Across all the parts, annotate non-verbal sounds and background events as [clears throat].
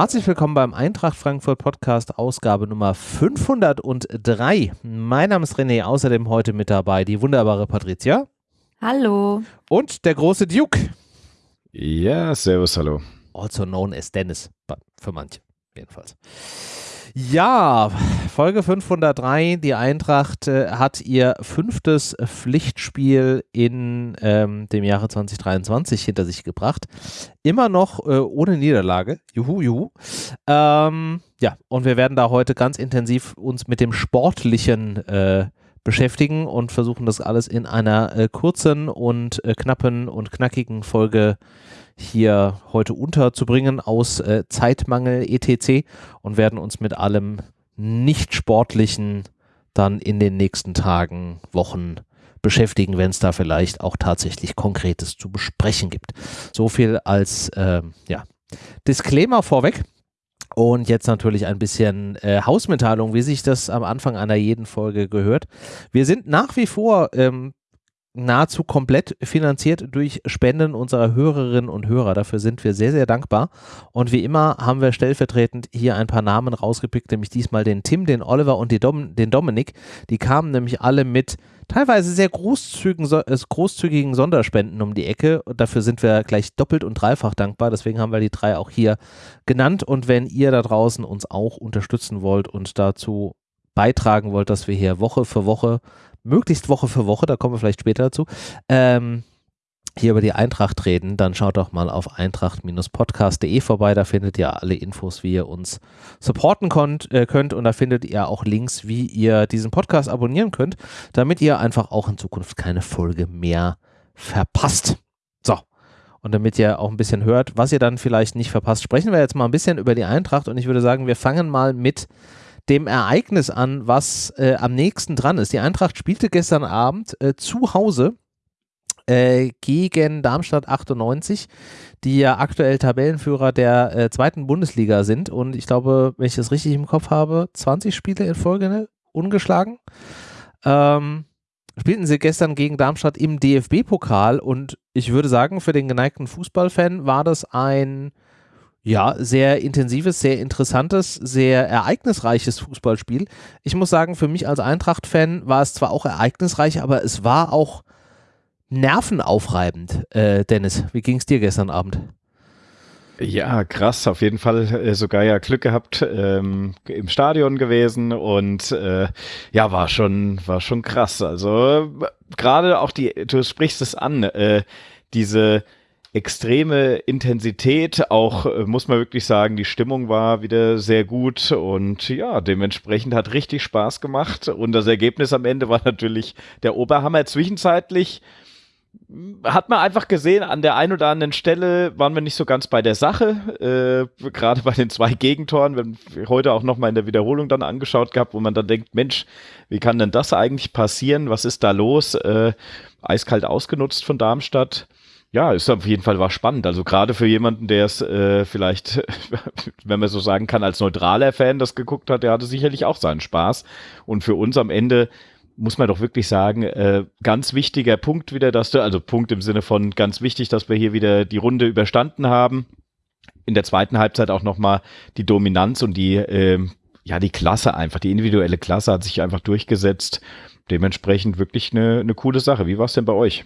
Herzlich willkommen beim Eintracht Frankfurt Podcast, Ausgabe Nummer 503. Mein Name ist René, außerdem heute mit dabei die wunderbare Patricia. Hallo. Und der große Duke. Ja, servus, hallo. Also known as Dennis, für manche jedenfalls. Ja, Folge 503. Die Eintracht äh, hat ihr fünftes Pflichtspiel in ähm, dem Jahre 2023 hinter sich gebracht. Immer noch äh, ohne Niederlage. Juhu, juhu. Ähm, ja, und wir werden da heute ganz intensiv uns mit dem Sportlichen äh, beschäftigen und versuchen das alles in einer äh, kurzen und äh, knappen und knackigen Folge hier heute unterzubringen aus äh, Zeitmangel etc. und werden uns mit allem nicht sportlichen dann in den nächsten Tagen, Wochen beschäftigen, wenn es da vielleicht auch tatsächlich Konkretes zu besprechen gibt. So viel als äh, ja, Disclaimer vorweg. Und jetzt natürlich ein bisschen äh, Hausmitteilung, wie sich das am Anfang einer jeden Folge gehört. Wir sind nach wie vor ähm, nahezu komplett finanziert durch Spenden unserer Hörerinnen und Hörer. Dafür sind wir sehr, sehr dankbar. Und wie immer haben wir stellvertretend hier ein paar Namen rausgepickt, nämlich diesmal den Tim, den Oliver und Dom den Dominik. Die kamen nämlich alle mit teilweise sehr großzügigen, äh, großzügigen Sonderspenden um die Ecke. Und dafür sind wir gleich doppelt und dreifach dankbar. Deswegen haben wir die drei auch hier genannt. Und wenn ihr da draußen uns auch unterstützen wollt und dazu beitragen wollt, dass wir hier Woche für Woche möglichst Woche für Woche, da kommen wir vielleicht später dazu, ähm, hier über die Eintracht reden, dann schaut doch mal auf eintracht-podcast.de vorbei. Da findet ihr alle Infos, wie ihr uns supporten konnt, äh, könnt. Und da findet ihr auch Links, wie ihr diesen Podcast abonnieren könnt, damit ihr einfach auch in Zukunft keine Folge mehr verpasst. So. Und damit ihr auch ein bisschen hört, was ihr dann vielleicht nicht verpasst, sprechen wir jetzt mal ein bisschen über die Eintracht. Und ich würde sagen, wir fangen mal mit dem Ereignis an, was äh, am nächsten dran ist. Die Eintracht spielte gestern Abend äh, zu Hause äh, gegen Darmstadt 98, die ja aktuell Tabellenführer der äh, zweiten Bundesliga sind. Und ich glaube, wenn ich das richtig im Kopf habe, 20 Spiele in Folge ne? ungeschlagen. Ähm, spielten sie gestern gegen Darmstadt im DFB-Pokal und ich würde sagen, für den geneigten Fußballfan war das ein ja, sehr intensives, sehr interessantes, sehr ereignisreiches Fußballspiel. Ich muss sagen, für mich als Eintracht-Fan war es zwar auch ereignisreich, aber es war auch nervenaufreibend. Äh, Dennis, wie ging es dir gestern Abend? Ja, krass, auf jeden Fall äh, sogar ja Glück gehabt ähm, im Stadion gewesen und äh, ja, war schon, war schon krass. Also gerade auch die, du sprichst es an, äh, diese extreme Intensität. Auch äh, muss man wirklich sagen, die Stimmung war wieder sehr gut und ja, dementsprechend hat richtig Spaß gemacht. Und das Ergebnis am Ende war natürlich der Oberhammer. Zwischenzeitlich hat man einfach gesehen, an der einen oder anderen Stelle waren wir nicht so ganz bei der Sache, äh, gerade bei den zwei Gegentoren, wenn wir heute auch nochmal in der Wiederholung dann angeschaut gehabt, wo man dann denkt, Mensch, wie kann denn das eigentlich passieren? Was ist da los? Äh, eiskalt ausgenutzt von Darmstadt ja, ist auf jeden Fall war spannend. Also gerade für jemanden, der es äh, vielleicht, [laughs] wenn man so sagen kann, als neutraler Fan das geguckt hat, der hatte sicherlich auch seinen Spaß. Und für uns am Ende muss man doch wirklich sagen, äh, ganz wichtiger Punkt wieder, dass du, also Punkt im Sinne von ganz wichtig, dass wir hier wieder die Runde überstanden haben. In der zweiten Halbzeit auch nochmal die Dominanz und die, äh, ja, die Klasse einfach, die individuelle Klasse hat sich einfach durchgesetzt. Dementsprechend wirklich eine, eine coole Sache. Wie war es denn bei euch?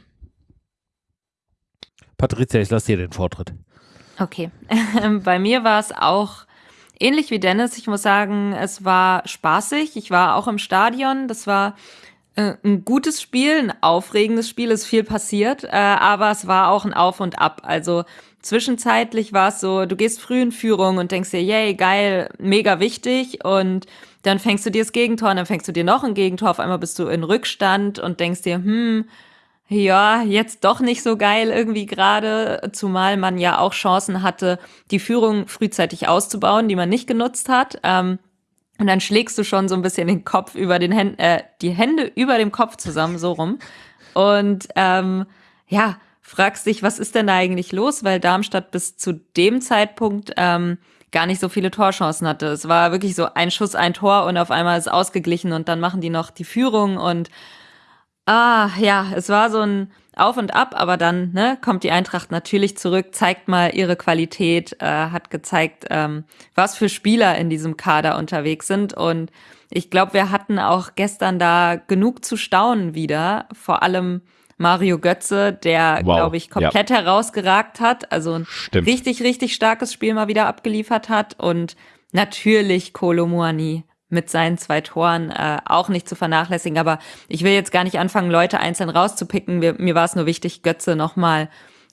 Patricia, ich lasse dir den Vortritt. Okay. [laughs] Bei mir war es auch ähnlich wie Dennis. Ich muss sagen, es war spaßig. Ich war auch im Stadion. Das war ein gutes Spiel, ein aufregendes Spiel. Ist viel passiert, äh, aber es war auch ein Auf und Ab. Also zwischenzeitlich war es so, du gehst früh in Führung und denkst dir, yay, geil, mega wichtig und dann fängst du dir das Gegentor und dann fängst du dir noch ein Gegentor. Auf einmal bist du in Rückstand und denkst dir, hm, ja, jetzt doch nicht so geil irgendwie gerade, zumal man ja auch Chancen hatte, die Führung frühzeitig auszubauen, die man nicht genutzt hat. Ähm, und dann schlägst du schon so ein bisschen den Kopf über den Händen, äh, die Hände über dem Kopf zusammen, so rum. Und ähm, ja, fragst dich, was ist denn da eigentlich los? Weil Darmstadt bis zu dem Zeitpunkt ähm, gar nicht so viele Torchancen hatte. Es war wirklich so ein Schuss, ein Tor und auf einmal ist ausgeglichen und dann machen die noch die Führung und Ah, ja, es war so ein Auf und Ab, aber dann ne, kommt die Eintracht natürlich zurück, zeigt mal ihre Qualität, äh, hat gezeigt, ähm, was für Spieler in diesem Kader unterwegs sind. Und ich glaube, wir hatten auch gestern da genug zu staunen wieder. Vor allem Mario Götze, der, wow. glaube ich, komplett ja. herausgeragt hat. Also ein Stimmt. richtig, richtig starkes Spiel mal wieder abgeliefert hat. Und natürlich Kolo Muani mit seinen zwei Toren äh, auch nicht zu vernachlässigen. Aber ich will jetzt gar nicht anfangen, Leute einzeln rauszupicken. Mir, mir war es nur wichtig, Götze nochmal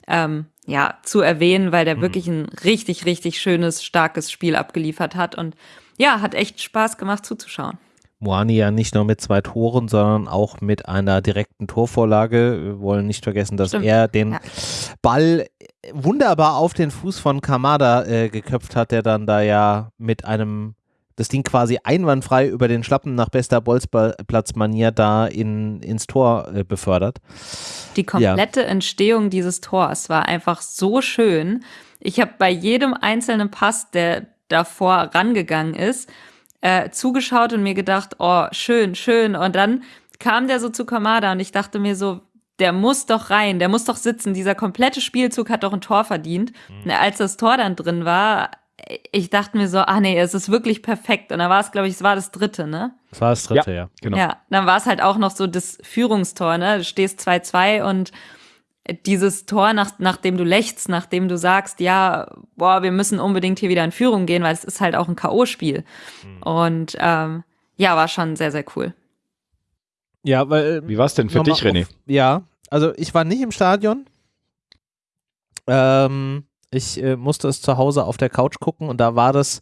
ähm, ja, zu erwähnen, weil der mhm. wirklich ein richtig, richtig schönes, starkes Spiel abgeliefert hat. Und ja, hat echt Spaß gemacht zuzuschauen. Moani ja nicht nur mit zwei Toren, sondern auch mit einer direkten Torvorlage. Wir wollen nicht vergessen, dass Stimmt. er den ja. Ball wunderbar auf den Fuß von Kamada äh, geköpft hat, der dann da ja mit einem das Ding quasi einwandfrei über den Schlappen nach bester Bolzplatzmanier da in, ins Tor äh, befördert. Die komplette ja. Entstehung dieses Tors war einfach so schön. Ich habe bei jedem einzelnen Pass, der davor rangegangen ist, äh, zugeschaut und mir gedacht, oh, schön, schön. Und dann kam der so zu Kamada und ich dachte mir so, der muss doch rein, der muss doch sitzen. Dieser komplette Spielzug hat doch ein Tor verdient. Mhm. Als das Tor dann drin war, ich dachte mir so, ah nee, es ist wirklich perfekt. Und dann war es, glaube ich, es war das dritte, ne? Es war das dritte, ja. ja. Genau. Ja, dann war es halt auch noch so das Führungstor, ne? Du stehst 2-2 und dieses Tor, nach, nachdem du lächst, nachdem du sagst, ja, boah, wir müssen unbedingt hier wieder in Führung gehen, weil es ist halt auch ein K.O.-Spiel. Mhm. Und ähm, ja, war schon sehr, sehr cool. Ja, weil. Wie war es denn für dich, René? Auf, ja, also ich war nicht im Stadion. Ähm, ich äh, musste es zu Hause auf der Couch gucken und da war das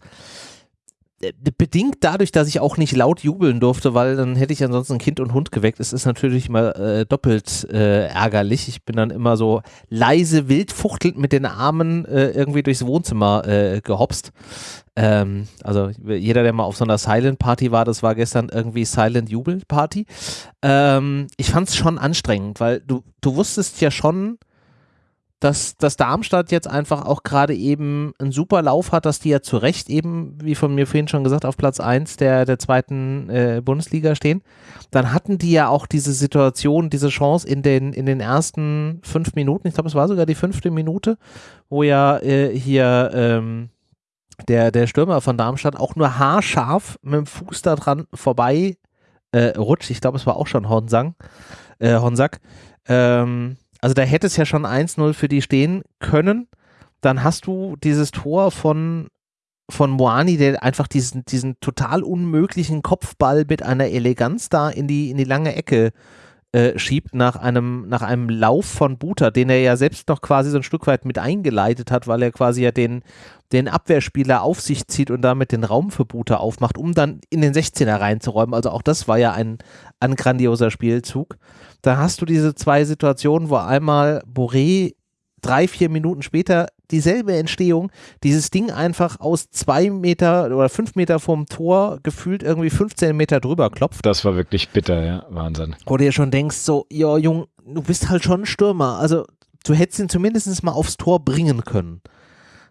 äh, bedingt dadurch, dass ich auch nicht laut jubeln durfte, weil dann hätte ich ansonsten Kind und Hund geweckt. Es ist natürlich mal äh, doppelt äh, ärgerlich. Ich bin dann immer so leise wild fuchtelnd mit den Armen äh, irgendwie durchs Wohnzimmer gehopst. Ähm, also jeder, der mal auf so einer Silent Party war, das war gestern irgendwie Silent Jubel Party. Ähm, ich fand es schon anstrengend, weil du, du wusstest ja schon, dass, dass Darmstadt jetzt einfach auch gerade eben einen super Lauf hat, dass die ja zu Recht eben, wie von mir vorhin schon gesagt, auf Platz 1 der, der zweiten äh, Bundesliga stehen. Dann hatten die ja auch diese Situation, diese Chance in den, in den ersten fünf Minuten, ich glaube, es war sogar die fünfte Minute, wo ja äh, hier ähm, der, der Stürmer von Darmstadt auch nur haarscharf mit dem Fuß da dran vorbei äh, rutscht. Ich glaube, es war auch schon Hornsang, äh, Honsack. Ähm, also da hätte es ja schon 1-0 für die stehen können. Dann hast du dieses Tor von, von Moani, der einfach diesen, diesen total unmöglichen Kopfball mit einer Eleganz da in die, in die lange Ecke äh, schiebt nach einem, nach einem Lauf von Buta, den er ja selbst noch quasi so ein Stück weit mit eingeleitet hat, weil er quasi ja den, den Abwehrspieler auf sich zieht und damit den Raum für Buta aufmacht, um dann in den 16er reinzuräumen. Also auch das war ja ein, ein grandioser Spielzug da hast du diese zwei Situationen, wo einmal Boré drei, vier Minuten später dieselbe Entstehung, dieses Ding einfach aus zwei Meter oder fünf Meter vom Tor gefühlt irgendwie 15 Meter drüber klopft. Das war wirklich bitter, ja, Wahnsinn. Wo du dir schon denkst, so, ja, Jung, du bist halt schon ein Stürmer, also du hättest ihn zumindest mal aufs Tor bringen können.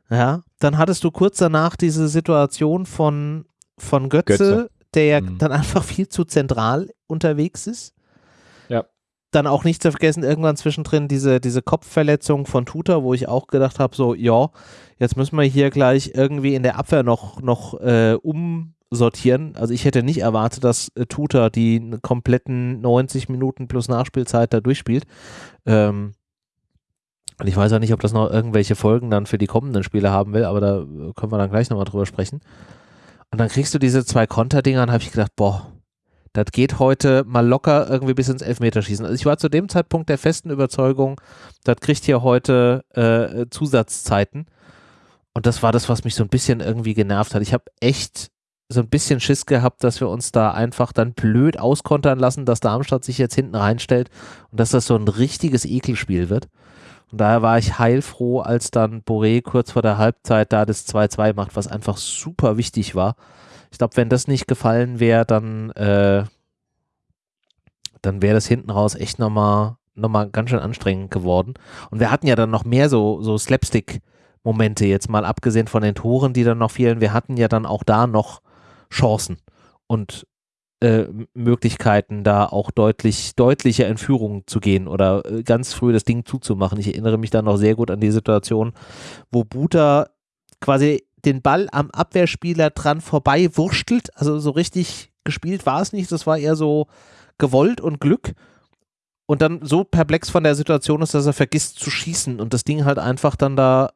Ja, dann hattest du kurz danach diese Situation von, von Götze, Götze. der ja mhm. dann einfach viel zu zentral unterwegs ist dann auch nicht zu vergessen, irgendwann zwischendrin diese, diese Kopfverletzung von Tuta, wo ich auch gedacht habe, so, ja, jetzt müssen wir hier gleich irgendwie in der Abwehr noch, noch äh, umsortieren. Also ich hätte nicht erwartet, dass äh, Tuta die kompletten 90 Minuten plus Nachspielzeit da durchspielt. Ähm, und ich weiß auch nicht, ob das noch irgendwelche Folgen dann für die kommenden Spiele haben will, aber da können wir dann gleich nochmal drüber sprechen. Und dann kriegst du diese zwei Konterdinger und habe ich gedacht, boah, das geht heute mal locker irgendwie bis ins Elfmeterschießen. Also ich war zu dem Zeitpunkt der festen Überzeugung, das kriegt hier heute äh, Zusatzzeiten. Und das war das, was mich so ein bisschen irgendwie genervt hat. Ich habe echt so ein bisschen Schiss gehabt, dass wir uns da einfach dann blöd auskontern lassen, dass Darmstadt sich jetzt hinten reinstellt und dass das so ein richtiges Ekelspiel wird. Und daher war ich heilfroh, als dann Boré kurz vor der Halbzeit da das 2-2 macht, was einfach super wichtig war. Ich glaube, wenn das nicht gefallen wäre, dann, äh, dann wäre das hinten raus echt nochmal noch mal ganz schön anstrengend geworden. Und wir hatten ja dann noch mehr so, so Slapstick-Momente, jetzt mal abgesehen von den Toren, die dann noch fehlen. Wir hatten ja dann auch da noch Chancen. Und äh, Möglichkeiten, da auch deutlich, deutlicher in Führung zu gehen oder äh, ganz früh das Ding zuzumachen. Ich erinnere mich da noch sehr gut an die Situation, wo Buta quasi den Ball am Abwehrspieler dran vorbei wurstelt. Also so richtig gespielt war es nicht. Das war eher so gewollt und Glück. Und dann so perplex von der Situation ist, dass er vergisst zu schießen und das Ding halt einfach dann da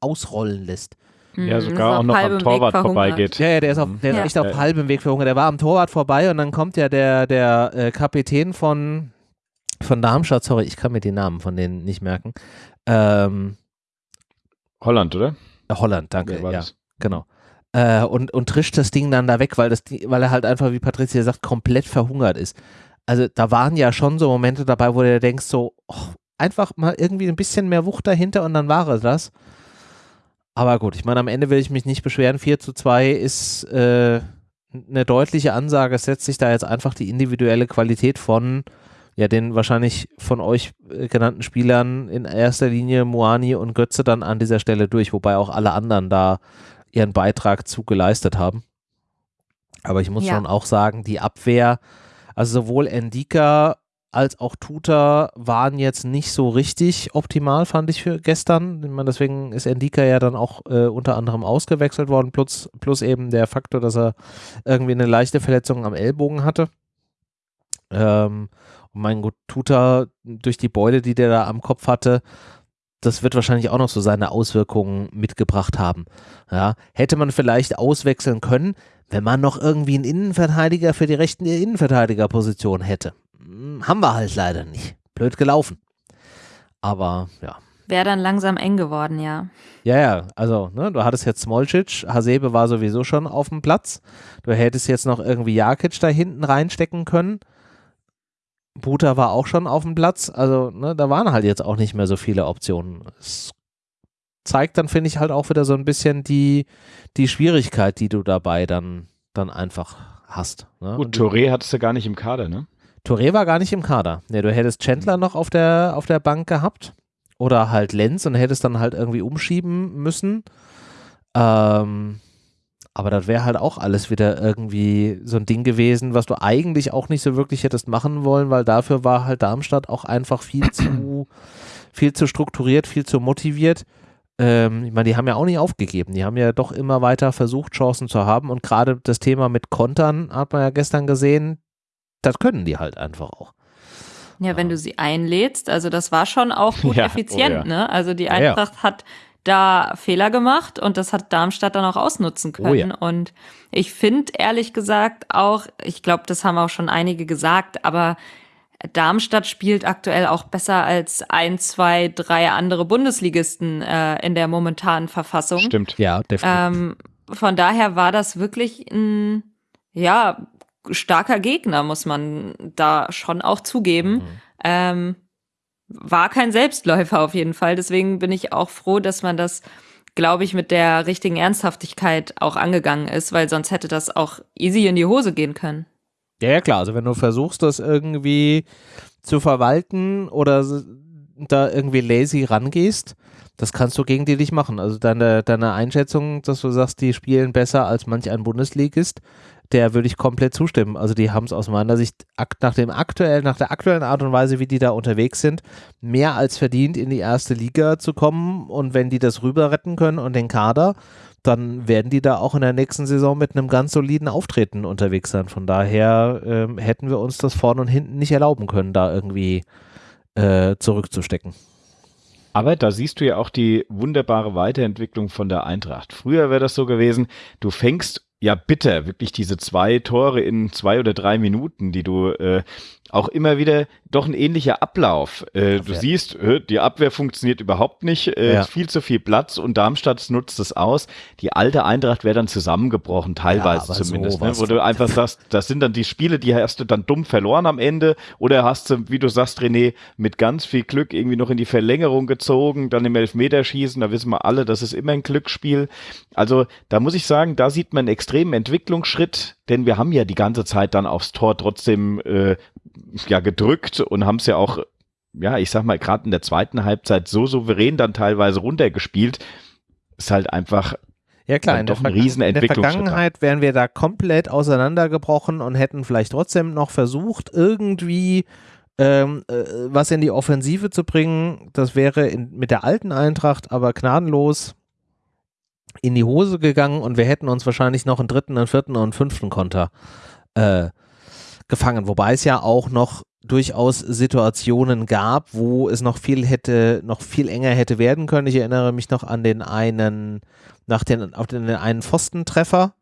ausrollen lässt. Ja, mhm, sogar auch noch am Torwart vorbeigeht. Ja, ja, der ist, auf, der ist echt auf halbem Weg verhungert. Der war am Torwart vorbei und dann kommt ja der, der äh, Kapitän von, von Darmstadt, sorry, ich kann mir die Namen von denen nicht merken. Ähm, Holland, oder? Holland, danke. Ja, ja genau. Äh, und, und trischt das Ding dann da weg, weil, das, weil er halt einfach, wie Patricia sagt, komplett verhungert ist. Also da waren ja schon so Momente dabei, wo du denkst so, oh, einfach mal irgendwie ein bisschen mehr Wucht dahinter und dann war es das. Aber gut, ich meine, am Ende will ich mich nicht beschweren. 4 zu 2 ist äh, eine deutliche Ansage. Es setzt sich da jetzt einfach die individuelle Qualität von ja, den wahrscheinlich von euch äh, genannten Spielern in erster Linie Moani und Götze dann an dieser Stelle durch, wobei auch alle anderen da ihren Beitrag zu geleistet haben. Aber ich muss ja. schon auch sagen, die Abwehr, also sowohl Endika als auch Tuta waren jetzt nicht so richtig optimal, fand ich für gestern. Ich meine, deswegen ist Endika ja dann auch äh, unter anderem ausgewechselt worden, plus, plus eben der Faktor, dass er irgendwie eine leichte Verletzung am Ellbogen hatte. Ähm, mein Gott, Tuta durch die Beule, die der da am Kopf hatte, das wird wahrscheinlich auch noch so seine Auswirkungen mitgebracht haben. Ja, hätte man vielleicht auswechseln können, wenn man noch irgendwie einen Innenverteidiger für die rechten Innenverteidigerposition hätte. Hm, haben wir halt leider nicht. Blöd gelaufen. Aber ja. Wäre dann langsam eng geworden, ja. Ja, ja, also, ne, du hattest jetzt Smolcic, Hasebe war sowieso schon auf dem Platz. Du hättest jetzt noch irgendwie Jakic da hinten reinstecken können. Buta war auch schon auf dem Platz. Also, ne, da waren halt jetzt auch nicht mehr so viele Optionen. Es zeigt dann, finde ich, halt auch wieder so ein bisschen die, die Schwierigkeit, die du dabei dann, dann einfach hast. Ne? Gut, Touré hattest du gar nicht im Kader, ne? Touré war gar nicht im Kader. Ne, du hättest Chandler noch auf der, auf der Bank gehabt. Oder halt Lenz und hättest dann halt irgendwie umschieben müssen. Ähm, aber das wäre halt auch alles wieder irgendwie so ein Ding gewesen, was du eigentlich auch nicht so wirklich hättest machen wollen, weil dafür war halt Darmstadt auch einfach viel zu, [clears throat] viel zu strukturiert, viel zu motiviert. Ähm, ich meine, die haben ja auch nicht aufgegeben. Die haben ja doch immer weiter versucht, Chancen zu haben. Und gerade das Thema mit Kontern hat man ja gestern gesehen, das können die halt einfach auch. Ja, wenn du sie einlädst, also das war schon auch gut [laughs] ja, effizient, oh ja. ne? Also die Eintracht hat da Fehler gemacht und das hat Darmstadt dann auch ausnutzen können. Oh ja. Und ich finde ehrlich gesagt auch, ich glaube, das haben auch schon einige gesagt, aber Darmstadt spielt aktuell auch besser als ein, zwei, drei andere Bundesligisten äh, in der momentanen Verfassung. Stimmt, ja, definitiv. Ähm, von daher war das wirklich ein, ja, starker Gegner, muss man da schon auch zugeben. Mhm. Ähm, war kein Selbstläufer auf jeden Fall. Deswegen bin ich auch froh, dass man das, glaube ich, mit der richtigen Ernsthaftigkeit auch angegangen ist, weil sonst hätte das auch easy in die Hose gehen können. Ja, ja, klar. Also wenn du versuchst, das irgendwie zu verwalten oder da irgendwie lazy rangehst, das kannst du gegen die nicht machen. Also deine, deine Einschätzung, dass du sagst, die spielen besser als manch ein Bundesligist, der würde ich komplett zustimmen. Also die haben es aus meiner Sicht nach dem aktuellen, nach der aktuellen Art und Weise, wie die da unterwegs sind, mehr als verdient in die erste Liga zu kommen. Und wenn die das rüber retten können und den Kader, dann werden die da auch in der nächsten Saison mit einem ganz soliden Auftreten unterwegs sein. Von daher ähm, hätten wir uns das vorne und hinten nicht erlauben können, da irgendwie äh, zurückzustecken. Aber da siehst du ja auch die wunderbare Weiterentwicklung von der Eintracht. Früher wäre das so gewesen, du fängst ja bitter, wirklich diese zwei Tore in zwei oder drei Minuten, die du äh, auch immer wieder doch ein ähnlicher Ablauf. Äh, du siehst, äh, die Abwehr funktioniert überhaupt nicht, äh, ja. viel zu viel Platz und Darmstadt nutzt es aus. Die alte Eintracht wäre dann zusammengebrochen, teilweise ja, zumindest, ne? wo du einfach sagst, das sind dann die Spiele, die hast du dann dumm verloren am Ende oder hast du, wie du sagst, René, mit ganz viel Glück irgendwie noch in die Verlängerung gezogen, dann im Elfmeterschießen, da wissen wir alle, das ist immer ein Glücksspiel. Also da muss ich sagen, da sieht man extremen Entwicklungsschritt, denn wir haben ja die ganze Zeit dann aufs Tor trotzdem äh, ja gedrückt und haben es ja auch, ja, ich sag mal, gerade in der zweiten Halbzeit so souverän dann teilweise runtergespielt. Ist halt einfach Ja klar, in der, in der Vergangenheit wären wir da komplett auseinandergebrochen und hätten vielleicht trotzdem noch versucht, irgendwie ähm, äh, was in die Offensive zu bringen. Das wäre in, mit der alten Eintracht aber gnadenlos in die Hose gegangen und wir hätten uns wahrscheinlich noch einen dritten, einen vierten und einen fünften Konter äh, gefangen. Wobei es ja auch noch durchaus Situationen gab, wo es noch viel hätte, noch viel enger hätte werden können. Ich erinnere mich noch an den einen, nach den, auf den einen Pfostentreffer.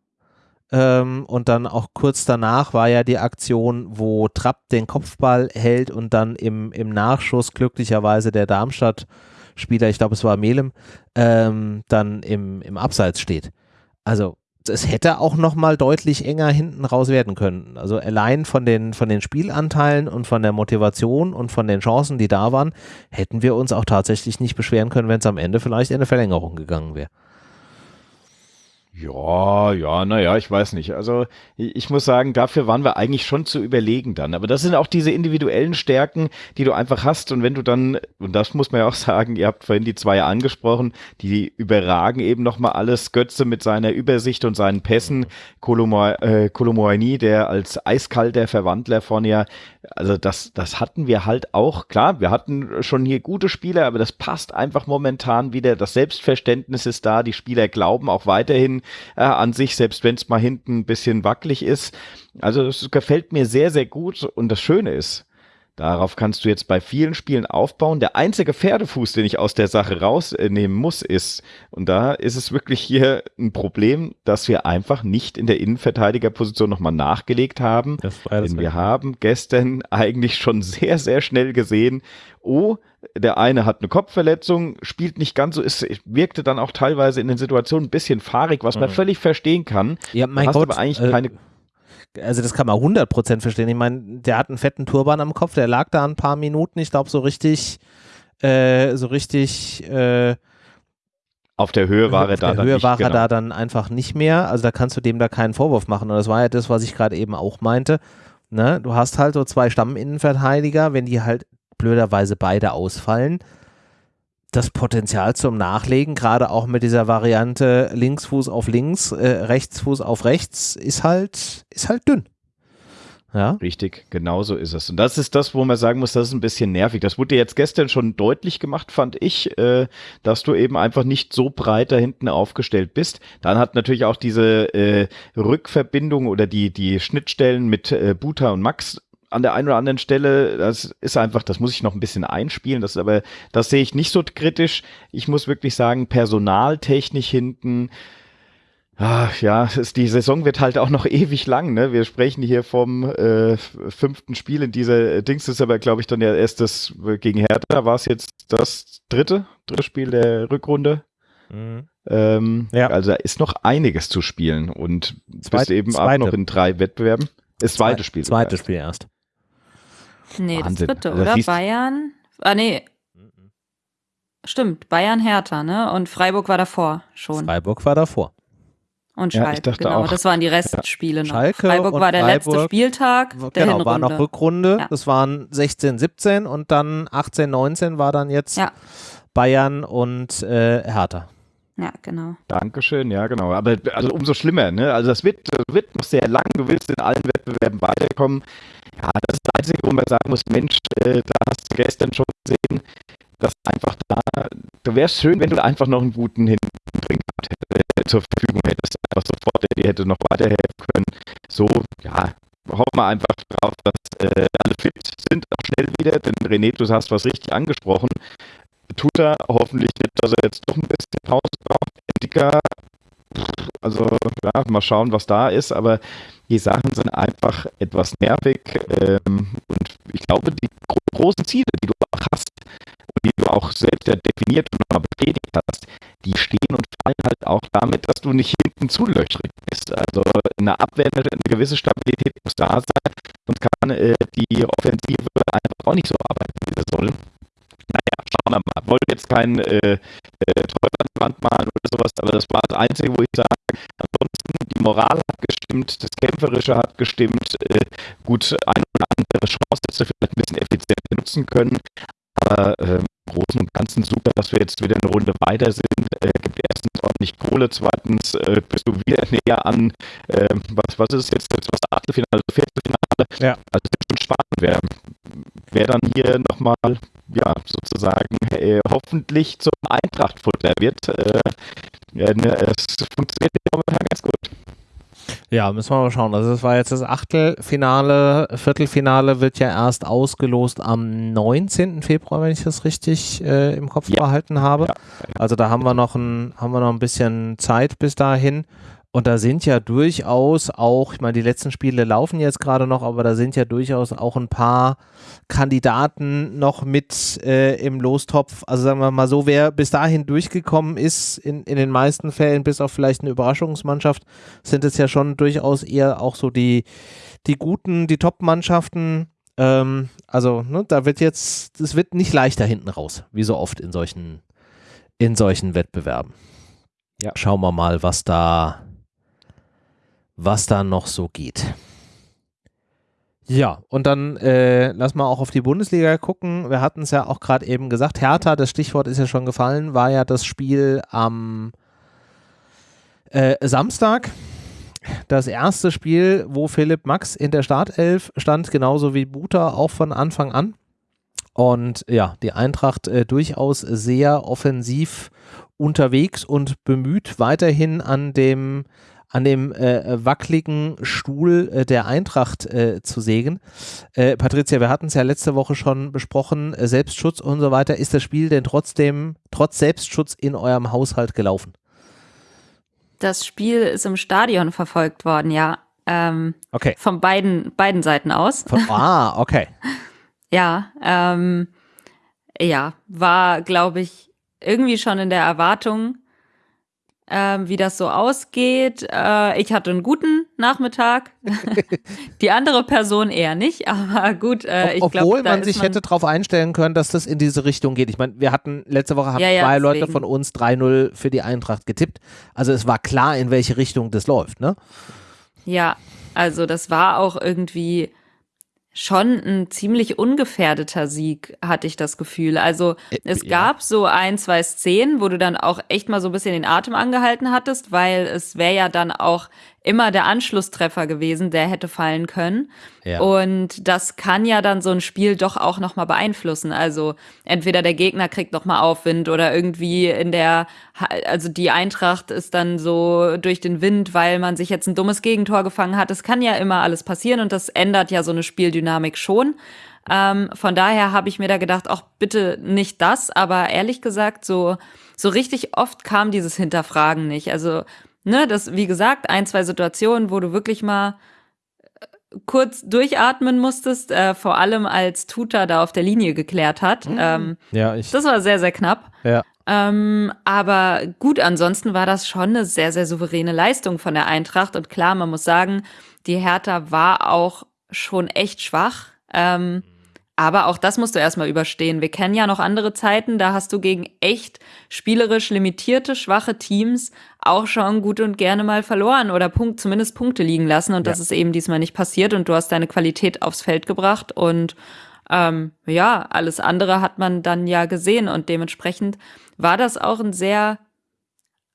Ähm, und dann auch kurz danach war ja die Aktion, wo Trapp den Kopfball hält und dann im, im Nachschuss glücklicherweise der Darmstadt-Spieler, ich glaube es war Melem, ähm, dann im, im Abseits steht. Also es hätte auch noch mal deutlich enger hinten raus werden können. Also allein von den, von den Spielanteilen und von der Motivation und von den Chancen, die da waren, hätten wir uns auch tatsächlich nicht beschweren können, wenn es am Ende vielleicht in eine Verlängerung gegangen wäre. Ja, ja, naja, ich weiß nicht. Also ich muss sagen, dafür waren wir eigentlich schon zu überlegen dann. Aber das sind auch diese individuellen Stärken, die du einfach hast. Und wenn du dann, und das muss man ja auch [laughs] sagen, ihr habt vorhin die zwei angesprochen, die überragen eben nochmal alles. Götze mit seiner Übersicht und seinen Pässen, Kolomoani, äh, der als eiskalter Verwandler von ja also das, das hatten wir halt auch. Klar, wir hatten schon hier gute Spieler, aber das passt einfach momentan wieder. Das Selbstverständnis ist da. Die Spieler glauben auch weiterhin äh, an sich, selbst wenn es mal hinten ein bisschen wackelig ist. Also das gefällt mir sehr, sehr gut. Und das Schöne ist, Darauf kannst du jetzt bei vielen Spielen aufbauen. Der einzige Pferdefuß, den ich aus der Sache rausnehmen muss, ist, und da ist es wirklich hier ein Problem, dass wir einfach nicht in der Innenverteidigerposition nochmal nachgelegt haben. Das war das Denn wir haben gestern [laughs] eigentlich schon sehr, sehr schnell gesehen, oh, der eine hat eine Kopfverletzung, spielt nicht ganz so, ist, wirkte dann auch teilweise in den Situationen ein bisschen fahrig, was man mhm. völlig verstehen kann. Ja, mein Gott, aber eigentlich äh, keine also das kann man 100% verstehen. Ich meine, der hat einen fetten Turban am Kopf, der lag da ein paar Minuten, ich glaube so richtig, äh, so richtig, äh, auf der Höhe war er da dann Höhe nicht. war genau. er da dann einfach nicht mehr. Also da kannst du dem da keinen Vorwurf machen. Und das war ja das, was ich gerade eben auch meinte. Ne? Du hast halt so zwei Stamminnenverteidiger, wenn die halt blöderweise beide ausfallen, das Potenzial zum Nachlegen, gerade auch mit dieser Variante Linksfuß auf links, äh, Rechtsfuß auf rechts, ist halt, ist halt dünn. Ja. Richtig, genau so ist es. Und das ist das, wo man sagen muss, das ist ein bisschen nervig. Das wurde jetzt gestern schon deutlich gemacht, fand ich, äh, dass du eben einfach nicht so breit da hinten aufgestellt bist. Dann hat natürlich auch diese äh, Rückverbindung oder die, die Schnittstellen mit äh, Buta und Max an der einen oder anderen Stelle, das ist einfach, das muss ich noch ein bisschen einspielen, das aber, das sehe ich nicht so kritisch. Ich muss wirklich sagen, personaltechnisch hinten, Ach, ja, ist, die Saison wird halt auch noch [laughs] ewig lang. Ne? Wir sprechen hier vom äh, fünften Spiel in dieser Dings. ist aber, glaube ich, dann ja erst das gegen Hertha. War es jetzt das dritte, dritte Spiel der Rückrunde? Mhm. Ähm, ja. Also da ist noch einiges zu spielen und Zweit, bist eben zweite. auch noch in drei Wettbewerben. Das zweite Spiel. Zweite Spiel erst. Nee, Wahnsinn. das dritte, also, oder? Bayern? Ah, nee. Stimmt, Bayern Hertha, ne? Und Freiburg war davor schon. Freiburg war davor. Und Schalke, ja, genau. Auch, das waren die Restspiele ja. noch. Schalke Freiburg war der Freiburg, letzte Spieltag der genau, Hinrunde. war noch Rückrunde. Ja. Das waren 16, 17 und dann 18, 19 war dann jetzt ja. Bayern und äh, Hertha. Ja, genau. Dankeschön, ja, genau. Aber also umso schlimmer, ne? Also das wird, das wird noch sehr lang. Du willst in allen Wettbewerben weiterkommen. Ja, das ist das Einzige, wo man sagen muss, Mensch, äh, da hast du gestern schon gesehen, dass einfach da, wäre es schön, wenn du einfach noch einen guten hinten äh, zur Verfügung hättest, einfach sofort, der dir hätte noch weiterhelfen können. So, ja, hoffen wir einfach drauf, dass äh, alle fit sind, auch schnell wieder, denn René, du hast was richtig angesprochen. Tut er hoffentlich nicht, dass er jetzt doch ein bisschen Pause braucht. Also ja, mal schauen, was da ist, aber die Sachen sind einfach etwas nervig ähm, und ich glaube, die gro großen Ziele, die du auch hast und die du auch selbst ja definiert und nochmal bestätigt hast, die stehen und fallen halt auch damit, dass du nicht hinten zulöchrig bist. Also eine Abwehr, eine gewisse Stabilität muss da sein und kann äh, die Offensive einfach auch nicht so arbeiten, wie sie soll. Schauen wir mal. Wollte jetzt kein äh, äh, malen oder sowas, aber das war das Einzige, wo ich sage, ansonsten die Moral hat gestimmt, das Kämpferische hat gestimmt, äh, gut, eine oder andere Chance hättest du vielleicht ein bisschen effizienter nutzen können, aber äh, im Großen und Ganzen super, dass wir jetzt wieder eine Runde weiter sind, äh, gibt erstens ordentlich Kohle. Zweitens äh, bist du wieder [laughs] näher an, äh, was, was ist jetzt, jetzt was Achtelfinale, Viertelfinale. Ja. Also das ist schon spannend, wer, wer dann hier nochmal, ja, sozusagen äh, hoffentlich zum Eintracht-Futter wird. Äh, ja, ne, es funktioniert momentan ganz gut. Ja, müssen wir mal schauen. Also, das war jetzt das Achtelfinale. Viertelfinale wird ja erst ausgelost am 19. Februar, wenn ich das richtig äh, im Kopf ja. behalten habe. Ja. Also, da haben wir, noch ein, haben wir noch ein bisschen Zeit bis dahin. Und da sind ja durchaus auch, ich meine, die letzten Spiele laufen jetzt gerade noch, aber da sind ja durchaus auch ein paar Kandidaten noch mit äh, im Lostopf. Also sagen wir mal so, wer bis dahin durchgekommen ist, in, in den meisten Fällen, bis auf vielleicht eine Überraschungsmannschaft, sind es ja schon durchaus eher auch so die, die guten, die Top-Mannschaften. Ähm, also, ne, da wird jetzt, es wird nicht leichter hinten raus, wie so oft in solchen, in solchen Wettbewerben. Ja. Schauen wir mal, was da was da noch so geht. Ja, und dann äh, lass mal auch auf die Bundesliga gucken. Wir hatten es ja auch gerade eben gesagt. Hertha, das Stichwort ist ja schon gefallen, war ja das Spiel am äh, Samstag. Das erste Spiel, wo Philipp Max in der Startelf stand, genauso wie Buta auch von Anfang an. Und ja, die Eintracht äh, durchaus sehr offensiv unterwegs und bemüht, weiterhin an dem an dem äh, wackeligen Stuhl äh, der Eintracht äh, zu sägen. Äh, Patricia, wir hatten es ja letzte Woche schon besprochen, äh, Selbstschutz und so weiter. Ist das Spiel denn trotzdem, trotz Selbstschutz in eurem Haushalt gelaufen? Das Spiel ist im Stadion verfolgt worden, ja. Ähm, okay. Von beiden, beiden Seiten aus. Von, [laughs] ah, okay. ja, ähm, ja, war, glaube ich, irgendwie schon in der Erwartung, ähm, wie das so ausgeht. Äh, ich hatte einen guten Nachmittag, [laughs] die andere Person eher nicht, [laughs] aber gut. Äh, ich Obwohl glaub, man sich man hätte darauf einstellen können, dass das in diese Richtung geht. Ich meine, wir hatten letzte Woche haben ja, ja, zwei deswegen. Leute von uns 3-0 für die Eintracht getippt. Also es war klar, in welche Richtung das läuft, ne? Ja, also das war auch irgendwie schon ein ziemlich ungefährdeter Sieg, hatte ich das Gefühl. Also äh, es ja. gab so ein, zwei Szenen, wo du dann auch echt mal so ein bisschen den Atem angehalten hattest, weil es wäre ja dann auch immer der Anschlusstreffer gewesen, der hätte fallen können. Ja. Und das kann ja dann so ein Spiel doch auch nochmal beeinflussen. Also entweder der Gegner kriegt nochmal Aufwind oder irgendwie in der, also die Eintracht ist dann so durch den Wind, weil man sich jetzt ein dummes Gegentor gefangen hat. Es kann ja immer alles passieren und das ändert ja so eine Spieldynamik schon. Ähm, von daher habe ich mir da gedacht, auch bitte nicht das, aber ehrlich gesagt, so, so richtig oft kam dieses Hinterfragen nicht. Also ne, das, wie gesagt, ein, zwei Situationen, wo du wirklich mal äh, kurz durchatmen musstest, äh, vor allem als Tuta da auf der Linie geklärt hat. Mhm. Ähm, ja, ich. Das war sehr, sehr knapp. Ja. Ähm, aber gut, ansonsten war das schon eine sehr, sehr souveräne Leistung von der Eintracht. Und klar, man muss sagen, die Hertha war auch schon echt schwach. Ähm, aber auch das musst du erstmal überstehen. Wir kennen ja noch andere Zeiten, da hast du gegen echt spielerisch limitierte, schwache Teams auch schon gut und gerne mal verloren oder Punkt, zumindest Punkte liegen lassen. Und ja. das ist eben diesmal nicht passiert und du hast deine Qualität aufs Feld gebracht und ähm, ja, alles andere hat man dann ja gesehen und dementsprechend war das auch ein sehr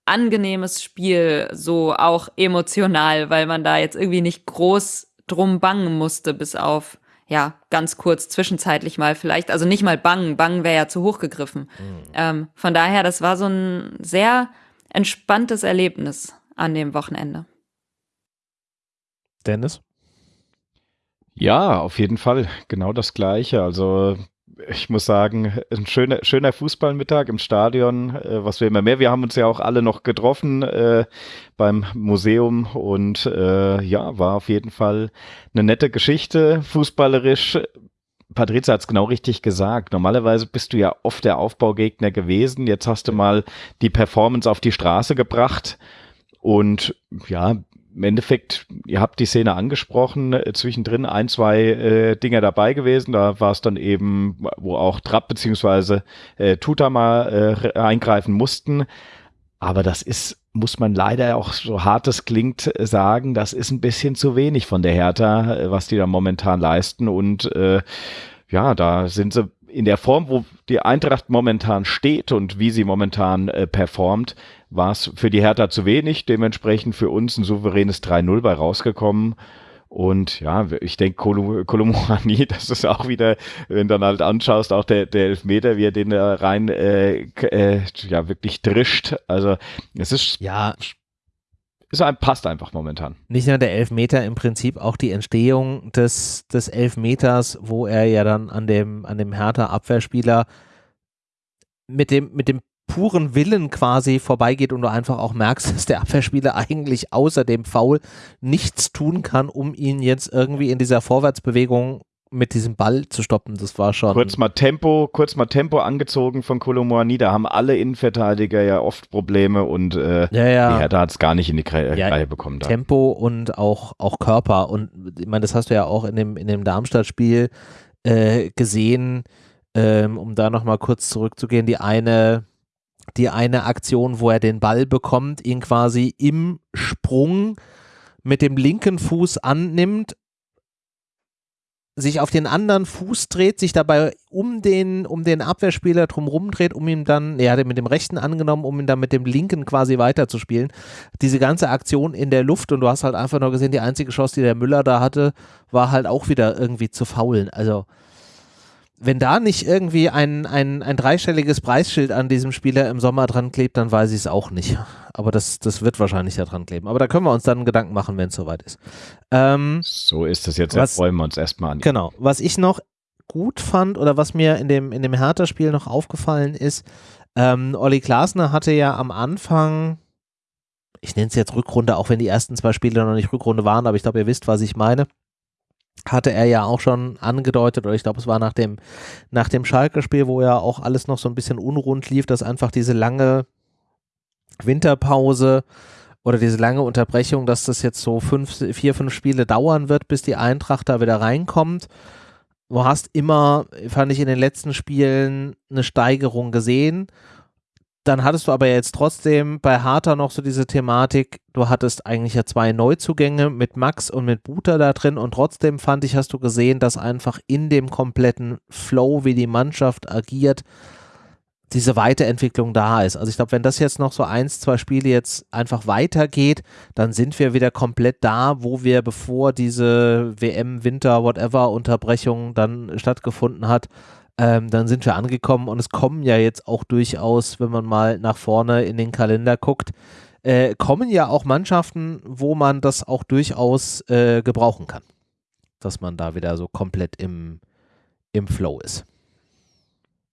angenehmes Spiel, so auch emotional, weil man da jetzt irgendwie nicht groß drum bangen musste, bis auf ja, ganz kurz zwischenzeitlich mal vielleicht, also nicht mal bangen, bangen wäre ja zu hoch gegriffen. Mhm. Ähm, von daher, das war so ein sehr entspanntes Erlebnis an dem Wochenende. Dennis? Ja, auf jeden Fall. Genau das Gleiche. Also ich muss sagen, ein schöner, schöner Fußballmittag im Stadion, äh, was wir immer mehr. Wir haben uns ja auch alle noch getroffen äh, beim Museum und äh, ja, war auf jeden Fall eine nette Geschichte, fußballerisch. Patrizia hat es genau richtig gesagt. Normalerweise bist du ja oft der Aufbaugegner gewesen. Jetzt hast du mal die Performance auf die Straße gebracht. Und ja, im Endeffekt, ihr habt die Szene angesprochen, äh, zwischendrin ein, zwei äh, Dinger dabei gewesen. Da war es dann eben, wo auch Trapp beziehungsweise äh, Tuta mal äh, eingreifen mussten. Aber das ist, muss man leider auch so hart es klingt, sagen, das ist ein bisschen zu wenig von der Hertha, äh, was die da momentan leisten. Und äh, ja, da sind sie in der Form, wo die Eintracht momentan steht und wie sie momentan äh, performt, war es für die Hertha zu wenig. Dementsprechend für uns ein souveränes 3-0 bei rausgekommen. Und ja, ich denke, Kolomorani, [laughs] das ist auch wieder, wenn du dann halt anschaust, auch der, der Elfmeter, wie er den da rein äh, äh, ja wirklich drischt. Also es ist ja ist passt einfach momentan. Nicht nur der Elfmeter, im Prinzip auch die Entstehung des, des Elfmeters, wo er ja dann an dem, an dem Hertha-Abwehrspieler mit dem, mit dem puren Willen quasi vorbeigeht und du einfach auch merkst, [laughs] dass der Abwehrspieler eigentlich außer dem Foul nichts tun kann, um ihn jetzt irgendwie in dieser Vorwärtsbewegung mit diesem Ball zu stoppen. Das war schon. Kurz mal Tempo, kurz mal Tempo angezogen von Kolomoani. Da haben alle Innenverteidiger ja oft Probleme und äh, ja, ja. die Hertha hat es gar nicht in die Reihe ja, bekommen. Da. Tempo und auch, auch Körper. Und ich meine, das hast du ja auch in dem, in dem Darmstadt-Spiel äh, gesehen. Ähm, um da nochmal kurz zurückzugehen, die eine die eine Aktion, wo er den Ball bekommt, ihn quasi im Sprung mit dem linken Fuß annimmt, sich auf den anderen Fuß dreht, sich dabei um den, um den Abwehrspieler drumherum dreht, um ihn dann, er hat ihn mit dem rechten angenommen, um ihn dann mit dem linken quasi weiterzuspielen. Diese ganze Aktion in der Luft und du hast halt einfach nur gesehen, die einzige Chance, die der Müller da hatte, war halt auch wieder irgendwie zu faulen. Also wenn da nicht irgendwie ein, ein, ein dreistelliges Preisschild an diesem Spieler im Sommer dran klebt, dann weiß ich es auch nicht. Aber das, das wird wahrscheinlich da dran kleben. Aber da können wir uns dann Gedanken machen, wenn es soweit ist. Ähm, so ist es jetzt. Was, freuen wir uns erstmal an. Genau. Was ich noch gut fand oder was mir in dem, in dem Hertha-Spiel noch aufgefallen ist, ähm, Olli Glasner hatte ja am Anfang, ich nenne es jetzt Rückrunde, auch wenn die ersten zwei Spiele noch nicht Rückrunde waren, aber ich glaube, ihr wisst, was ich meine hatte er ja auch schon angedeutet, oder ich glaube, es war nach dem, nach dem Schalke-Spiel, wo ja auch alles noch so ein bisschen unrund lief, dass einfach diese lange Winterpause oder diese lange Unterbrechung, dass das jetzt so fünf, vier, fünf Spiele dauern wird, bis die Eintracht da wieder reinkommt. Du hast immer, fand ich in den letzten Spielen, eine Steigerung gesehen dann hattest du aber jetzt trotzdem bei Harter noch so diese Thematik, du hattest eigentlich ja zwei Neuzugänge mit Max und mit Buter da drin und trotzdem fand ich, hast du gesehen, dass einfach in dem kompletten Flow, wie die Mannschaft agiert, diese Weiterentwicklung da ist. Also ich glaube, wenn das jetzt noch so eins, zwei Spiele jetzt einfach weitergeht, dann sind wir wieder komplett da, wo wir bevor diese WM, Winter, whatever Unterbrechung dann stattgefunden hat, ähm, dann sind wir angekommen und es kommen ja jetzt auch durchaus, wenn man mal nach vorne in den Kalender guckt, äh, kommen ja auch Mannschaften, wo man das auch durchaus äh, gebrauchen kann. Dass man da wieder so komplett im, im Flow ist.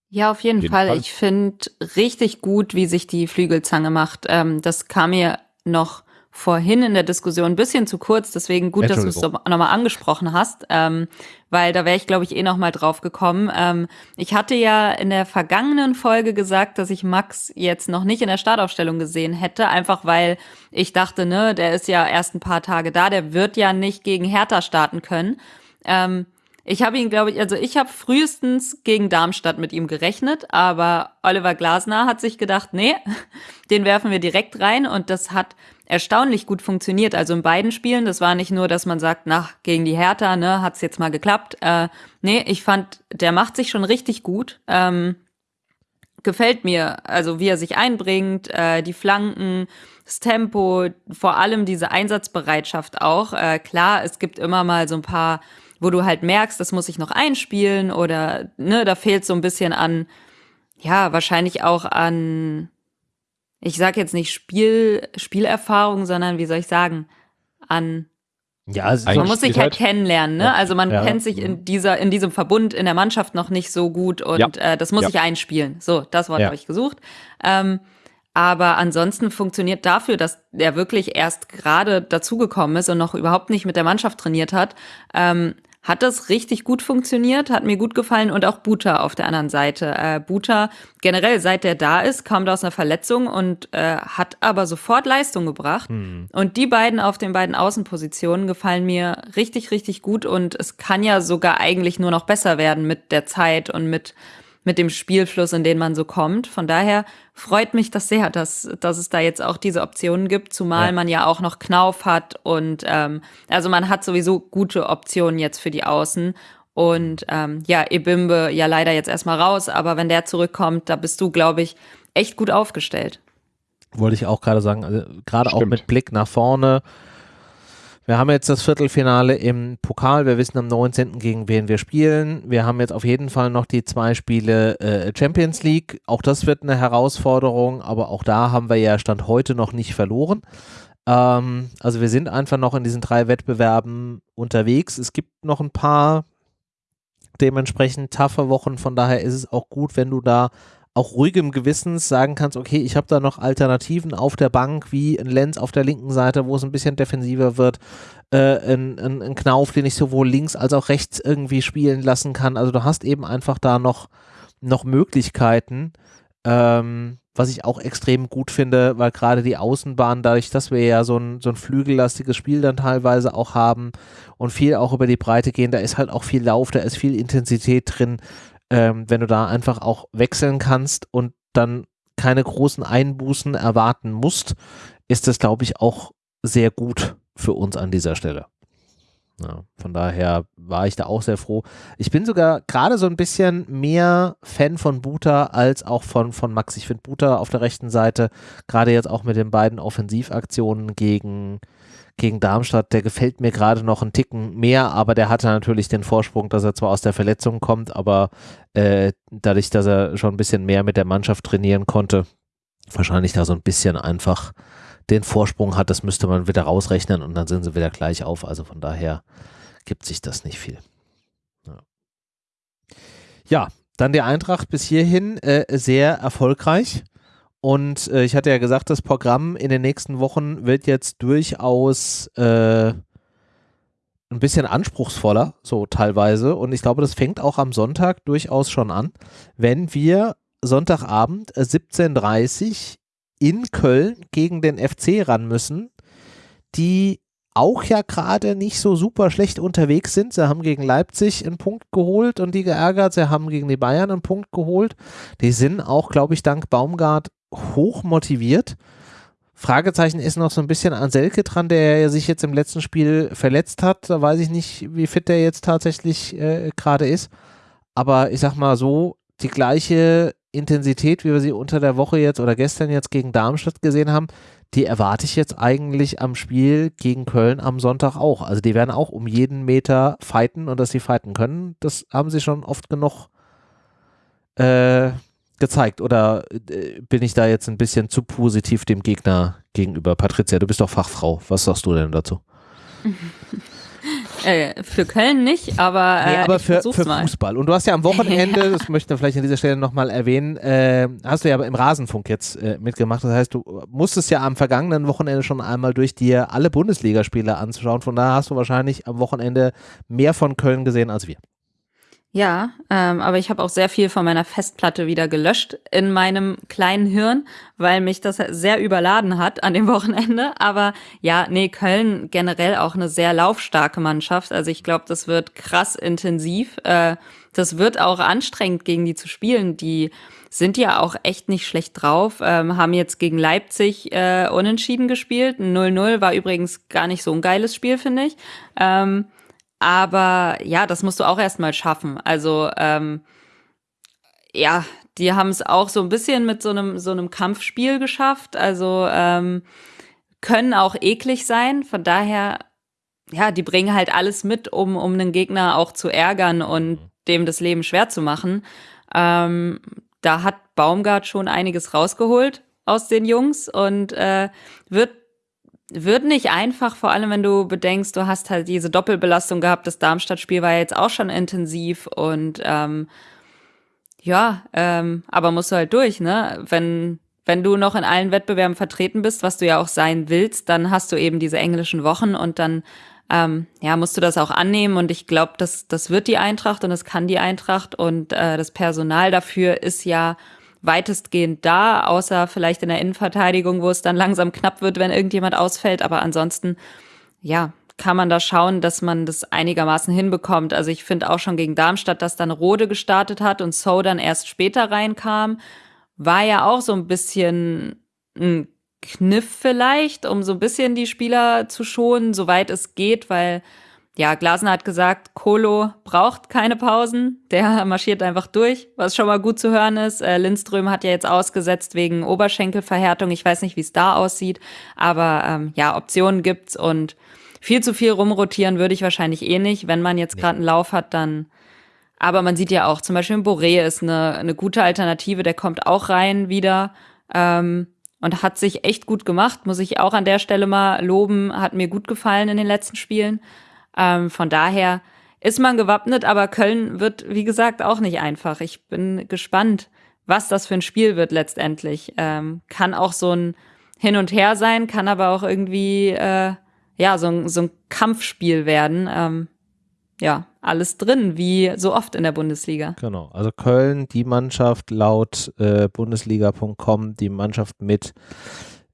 Ja, auf jeden, jeden Fall. Fall. Ich finde richtig gut, wie sich die Flügelzange macht. Ähm, das kam mir noch vorhin in der Diskussion ein bisschen zu kurz, deswegen gut, dass du es nochmal angesprochen hast, ähm, weil da wäre ich, glaube ich, eh nochmal drauf gekommen. Ähm, ich hatte ja in der vergangenen Folge gesagt, dass ich Max jetzt noch nicht in der Startaufstellung gesehen hätte, einfach weil ich dachte, ne, der ist ja erst ein paar Tage da, der wird ja nicht gegen Hertha starten können. Ähm, ich habe ihn, glaube ich, also ich habe frühestens gegen Darmstadt mit ihm gerechnet, aber Oliver Glasner hat sich gedacht, nee, [laughs] den werfen wir direkt rein und das hat erstaunlich gut funktioniert. Also in beiden Spielen, das war nicht nur, dass man sagt, nach gegen die Hertha, ne, hat's jetzt mal geklappt. Äh, nee, ich fand, der macht sich schon richtig gut. Ähm, gefällt mir, also wie er sich einbringt, äh, die Flanken, das Tempo, vor allem diese Einsatzbereitschaft auch. Äh, klar, es gibt immer mal so ein paar, wo du halt merkst, das muss ich noch einspielen oder ne, da fehlt so ein bisschen an, ja, wahrscheinlich auch an ich sage jetzt nicht Spiel, Spielerfahrung, sondern wie soll ich sagen, an ja, also man muss sich halt, kennenlernen, ne? Ja, also man ja, kennt sich in dieser, in diesem Verbund in der Mannschaft noch nicht so gut und ja, äh, das muss ich einspielen. So, das Wort habe ich gesucht. Ähm, aber ansonsten funktioniert dafür, dass er wirklich erst gerade dazugekommen ist und noch überhaupt nicht mit der Mannschaft trainiert hat, ähm, hat das richtig gut funktioniert, hat mir gut gefallen und auch Buta auf der anderen Seite. Äh, Buta generell, seit der da ist, kam da aus einer Verletzung und äh, hat aber sofort Leistung gebracht. Mhm. Und die beiden auf den beiden Außenpositionen gefallen mir richtig, richtig gut und es kann ja sogar eigentlich nur noch besser werden mit der Zeit und mit mit dem Spielfluss, in den man so kommt. Von daher freut mich das sehr, dass, dass es da jetzt auch diese Optionen gibt, zumal ja. man ja auch noch Knauf hat und ähm, also man hat sowieso gute Optionen jetzt für die Außen. Und ähm, ja, Ebimbe ja leider jetzt erstmal raus, aber wenn der zurückkommt, da bist du, glaube ich, echt gut aufgestellt. Wollte ich auch gerade sagen, also gerade auch mit Blick nach vorne. Wir haben jetzt das Viertelfinale im Pokal. Wir wissen am 19. gegen wen wir spielen. Wir haben jetzt auf jeden Fall noch die zwei Spiele äh, Champions League. Auch das wird eine Herausforderung, aber auch da haben wir ja Stand heute noch nicht verloren. Ähm, also wir sind einfach noch in diesen drei Wettbewerben unterwegs. Es gibt noch ein paar dementsprechend taffe Wochen. Von daher ist es auch gut, wenn du da auch ruhigem Gewissens sagen kannst, okay, ich habe da noch Alternativen auf der Bank, wie ein Lenz auf der linken Seite, wo es ein bisschen defensiver wird, äh, ein, ein, ein Knauf, den ich sowohl links als auch rechts irgendwie spielen lassen kann. Also du hast eben einfach da noch, noch Möglichkeiten, ähm, was ich auch extrem gut finde, weil gerade die Außenbahn, dadurch, dass wir ja so ein, so ein flügellastiges Spiel dann teilweise auch haben und viel auch über die Breite gehen, da ist halt auch viel Lauf, da ist viel Intensität drin ähm, wenn du da einfach auch wechseln kannst und dann keine großen Einbußen erwarten musst, ist das, glaube ich, auch sehr gut für uns an dieser Stelle. Ja, von daher war ich da auch sehr froh. Ich bin sogar gerade so ein bisschen mehr Fan von Buta als auch von, von Max. Ich finde Buta auf der rechten Seite, gerade jetzt auch mit den beiden Offensivaktionen gegen, gegen Darmstadt, der gefällt mir gerade noch einen Ticken mehr, aber der hatte natürlich den Vorsprung, dass er zwar aus der Verletzung kommt, aber äh, dadurch, dass er schon ein bisschen mehr mit der Mannschaft trainieren konnte, wahrscheinlich da so ein bisschen einfach den Vorsprung hat, das müsste man wieder rausrechnen und dann sind sie wieder gleich auf. Also von daher gibt sich das nicht viel. Ja, ja dann die Eintracht bis hierhin äh, sehr erfolgreich. Und äh, ich hatte ja gesagt, das Programm in den nächsten Wochen wird jetzt durchaus äh, ein bisschen anspruchsvoller, so teilweise. Und ich glaube, das fängt auch am Sonntag durchaus schon an, wenn wir Sonntagabend 17.30 Uhr in Köln gegen den FC ran müssen, die auch ja gerade nicht so super schlecht unterwegs sind. Sie haben gegen Leipzig einen Punkt geholt und die geärgert. Sie haben gegen die Bayern einen Punkt geholt. Die sind auch, glaube ich, dank Baumgart hoch motiviert. Fragezeichen ist noch so ein bisschen an Selke dran, der sich jetzt im letzten Spiel verletzt hat. Da weiß ich nicht, wie fit der jetzt tatsächlich äh, gerade ist. Aber ich sag mal so, die gleiche Intensität, wie wir sie unter der Woche jetzt oder gestern jetzt gegen Darmstadt gesehen haben, die erwarte ich jetzt eigentlich am Spiel gegen Köln am Sonntag auch. Also die werden auch um jeden Meter fighten und dass sie fighten können, das haben sie schon oft genug äh, gezeigt oder äh, bin ich da jetzt ein bisschen zu positiv dem Gegner gegenüber? Patricia, du bist doch Fachfrau. Was sagst du denn dazu? Äh, für Köln nicht, aber, äh, nee, aber für, für Fußball. Und du hast ja am Wochenende, ja. [laughs] das möchte ich vielleicht an dieser Stelle nochmal erwähnen, äh, hast du ja im Rasenfunk jetzt äh, mitgemacht. Das heißt, du musstest ja am vergangenen Wochenende schon einmal durch dir alle Bundesligaspiele anschauen. Von daher hast du wahrscheinlich am Wochenende mehr von Köln gesehen als wir. Ja, ähm, aber ich habe auch sehr viel von meiner Festplatte wieder gelöscht in meinem kleinen Hirn, weil mich das sehr überladen hat an dem [laughs] Wochenende. Aber ja, nee, Köln generell auch eine sehr laufstarke Mannschaft. Also ich glaube, das wird krass intensiv. Äh, das wird auch anstrengend, gegen die zu spielen. Die sind ja auch echt nicht schlecht drauf, ähm, haben jetzt gegen Leipzig äh, unentschieden gespielt. 0-0 war übrigens gar nicht so ein geiles Spiel, finde ich. Ähm, aber ja, das musst du auch erstmal schaffen. Also ähm, ja, die haben es auch so ein bisschen mit so einem so einem Kampfspiel geschafft. Also ähm, können auch eklig sein. Von daher, ja, die bringen halt alles mit, um um einen Gegner auch zu ärgern und dem das Leben schwer zu machen. Ähm, da hat Baumgart schon einiges rausgeholt aus den Jungs und äh, wird wird nicht einfach, vor allem wenn du bedenkst, du hast halt diese Doppelbelastung gehabt. Das Darmstadt-Spiel war jetzt auch schon intensiv und ähm, ja, ähm, aber musst du halt durch, ne? Wenn wenn du noch in allen Wettbewerben vertreten bist, was du ja auch sein willst, dann hast du eben diese englischen Wochen und dann ähm, ja musst du das auch annehmen und ich glaube, das das wird die Eintracht und das kann die Eintracht und äh, das Personal dafür ist ja weitestgehend da, außer vielleicht in der Innenverteidigung, wo es dann langsam knapp wird, wenn irgendjemand ausfällt. Aber ansonsten, ja, kann man da schauen, dass man das einigermaßen hinbekommt. Also ich finde auch schon gegen Darmstadt, dass dann Rode gestartet hat und So dann erst später reinkam, war ja auch so ein bisschen ein Kniff vielleicht, um so ein bisschen die Spieler zu schonen, soweit es geht, weil ja, Glasner hat gesagt, Kolo braucht keine Pausen, der [laughs] marschiert einfach durch, was schon mal gut zu hören ist. Äh, Lindström hat ja jetzt ausgesetzt wegen Oberschenkelverhärtung. Ich weiß nicht, wie es da aussieht, aber ähm, ja, Optionen gibt's und viel zu viel rumrotieren würde ich wahrscheinlich eh nicht. Wenn man jetzt gerade einen Lauf hat, dann. Aber man sieht ja auch, zum Beispiel Boré ist eine, eine gute Alternative, der kommt auch rein wieder. Ähm, und hat sich echt gut gemacht, muss ich auch an der Stelle mal loben, hat mir gut gefallen in den letzten Spielen. Ähm, von daher ist man gewappnet, aber Köln wird, wie gesagt, auch nicht einfach. Ich bin gespannt, was das für ein Spiel wird letztendlich. Ähm, kann auch so ein Hin und Her sein, kann aber auch irgendwie äh, ja so ein, so ein Kampfspiel werden. Ähm, ja, alles drin, wie so oft in der Bundesliga. Genau, also Köln, die Mannschaft laut äh, Bundesliga.com, die Mannschaft mit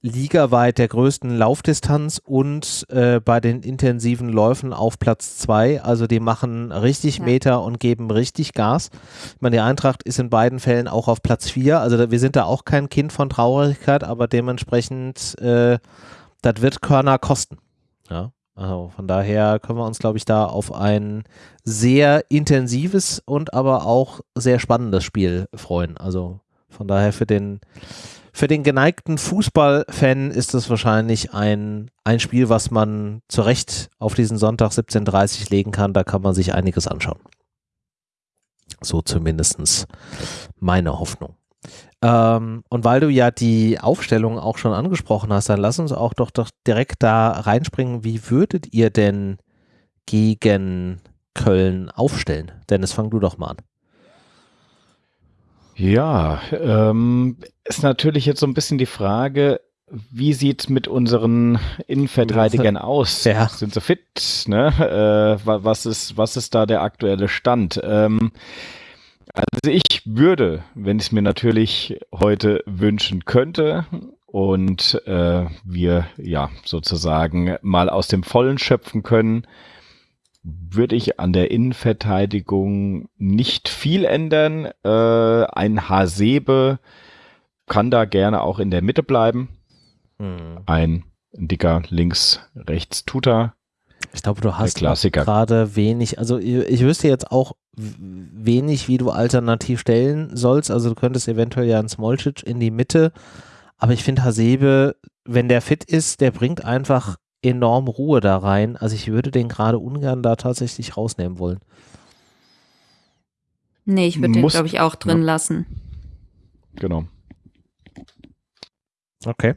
ligaweit der größten Laufdistanz und äh, bei den intensiven Läufen auf Platz zwei. Also die machen richtig ja. Meter und geben richtig Gas. Ich meine, die Eintracht ist in beiden Fällen auch auf Platz vier. Also wir sind da auch kein Kind von Traurigkeit, aber dementsprechend, äh, das wird Körner kosten. Ja. Also von daher können wir uns, glaube ich, da auf ein sehr intensives und aber auch sehr spannendes Spiel freuen. Also von daher für den für den geneigten Fußballfan ist es wahrscheinlich ein, ein Spiel, was man zu Recht auf diesen Sonntag 17.30 legen kann. Da kann man sich einiges anschauen. So zumindest meine Hoffnung. Ähm, und weil du ja die Aufstellung auch schon angesprochen hast, dann lass uns auch doch, doch direkt da reinspringen. Wie würdet ihr denn gegen Köln aufstellen? Dennis, fang du doch mal an. Ja, ähm, ist natürlich jetzt so ein bisschen die Frage, wie sieht mit unseren Innenverteidigern aus? Ja. Sind sie fit? Ne? Äh, was, ist, was ist da der aktuelle Stand? Ähm, also ich würde, wenn ich es mir natürlich heute wünschen könnte und äh, wir ja sozusagen mal aus dem Vollen schöpfen können, würde ich an der Innenverteidigung nicht viel ändern. Äh, ein Hasebe kann da gerne auch in der Mitte bleiben. Hm. Ein dicker links, rechts Tutor. Ich glaube, du hast gerade wenig, also ich wüsste jetzt auch wenig, wie du alternativ stellen sollst. Also du könntest eventuell ja einen Smolcic in die Mitte, aber ich finde Hasebe, wenn der fit ist, der bringt einfach enorm Ruhe da rein. Also ich würde den gerade ungern da tatsächlich rausnehmen wollen. Nee, ich würde den, glaube ich, auch drin ja. lassen. Genau. Okay.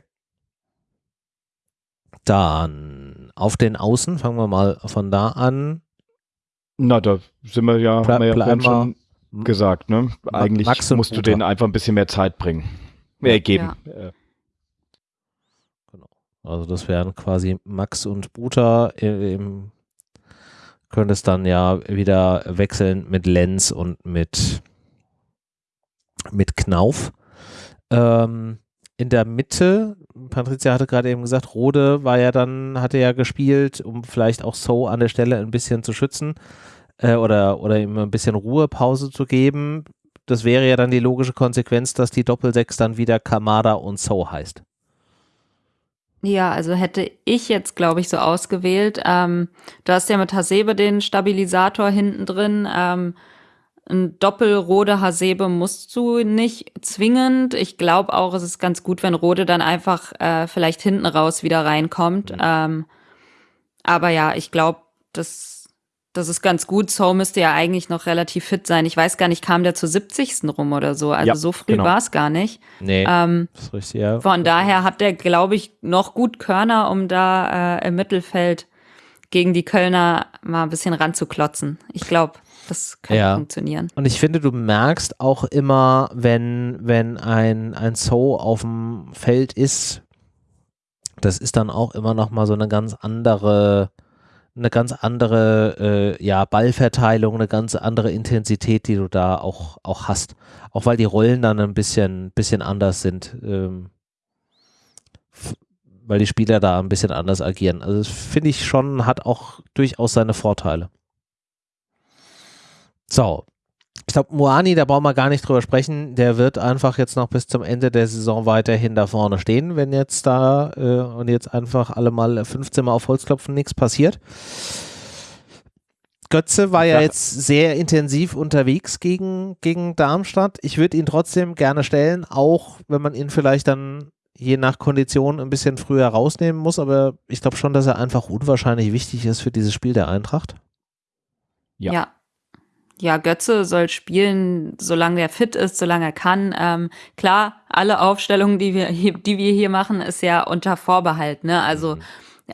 Dann auf den Außen, fangen wir mal von da an. Na, da sind wir ja, Ple haben wir ja schon gesagt, ne? Eigentlich musst du denen einfach ein bisschen mehr Zeit bringen. Äh, geben. Ja. Also das wären quasi Max und Buta. Im, könnte es dann ja wieder wechseln mit Lenz und mit, mit Knauf. Ähm, in der Mitte, Patricia hatte gerade eben gesagt, Rode war ja dann, hatte ja gespielt, um vielleicht auch So an der Stelle ein bisschen zu schützen äh, oder, oder ihm ein bisschen Ruhepause zu geben. Das wäre ja dann die logische Konsequenz, dass die Doppelsechs dann wieder Kamada und So heißt. Ja, also hätte ich jetzt, glaube ich, so ausgewählt. Ähm, du hast ja mit Hasebe den Stabilisator hinten drin. Ähm, ein Doppelrode Hasebe musst du nicht zwingend. Ich glaube auch, es ist ganz gut, wenn Rode dann einfach äh, vielleicht hinten raus wieder reinkommt. Mhm. Ähm, aber ja, ich glaube, das das ist ganz gut. So müsste ja eigentlich noch relativ fit sein. Ich weiß gar nicht, kam der zur 70. rum oder so? Also ja, so früh genau. war es gar nicht. Nee, ähm, das ist richtig, ja. Von daher hat der, glaube ich, noch gut Körner, um da äh, im Mittelfeld gegen die Kölner mal ein bisschen ranzuklotzen. Ich glaube, das kann ja. funktionieren. Und ich finde, du merkst auch immer, wenn, wenn ein, ein So auf dem Feld ist, das ist dann auch immer noch mal so eine ganz andere eine ganz andere äh, ja, Ballverteilung, eine ganz andere Intensität, die du da auch, auch hast. Auch weil die Rollen dann ein bisschen, bisschen anders sind. Ähm, weil die Spieler da ein bisschen anders agieren. Also das finde ich schon, hat auch durchaus seine Vorteile. So, ich glaube, Moani, da brauchen wir gar nicht drüber sprechen. Der wird einfach jetzt noch bis zum Ende der Saison weiterhin da vorne stehen, wenn jetzt da äh, und jetzt einfach alle mal 15 Mal auf Holz klopfen, nichts passiert. Götze war ja jetzt sehr intensiv unterwegs gegen, gegen Darmstadt. Ich würde ihn trotzdem gerne stellen, auch wenn man ihn vielleicht dann je nach Kondition ein bisschen früher rausnehmen muss. Aber ich glaube schon, dass er einfach unwahrscheinlich wichtig ist für dieses Spiel der Eintracht. Ja. ja. Ja. Götze soll spielen, solange er fit ist, solange er kann. Ähm, klar, alle Aufstellungen, die wir, hier, die wir hier machen, ist ja unter Vorbehalt. Ne? Also mhm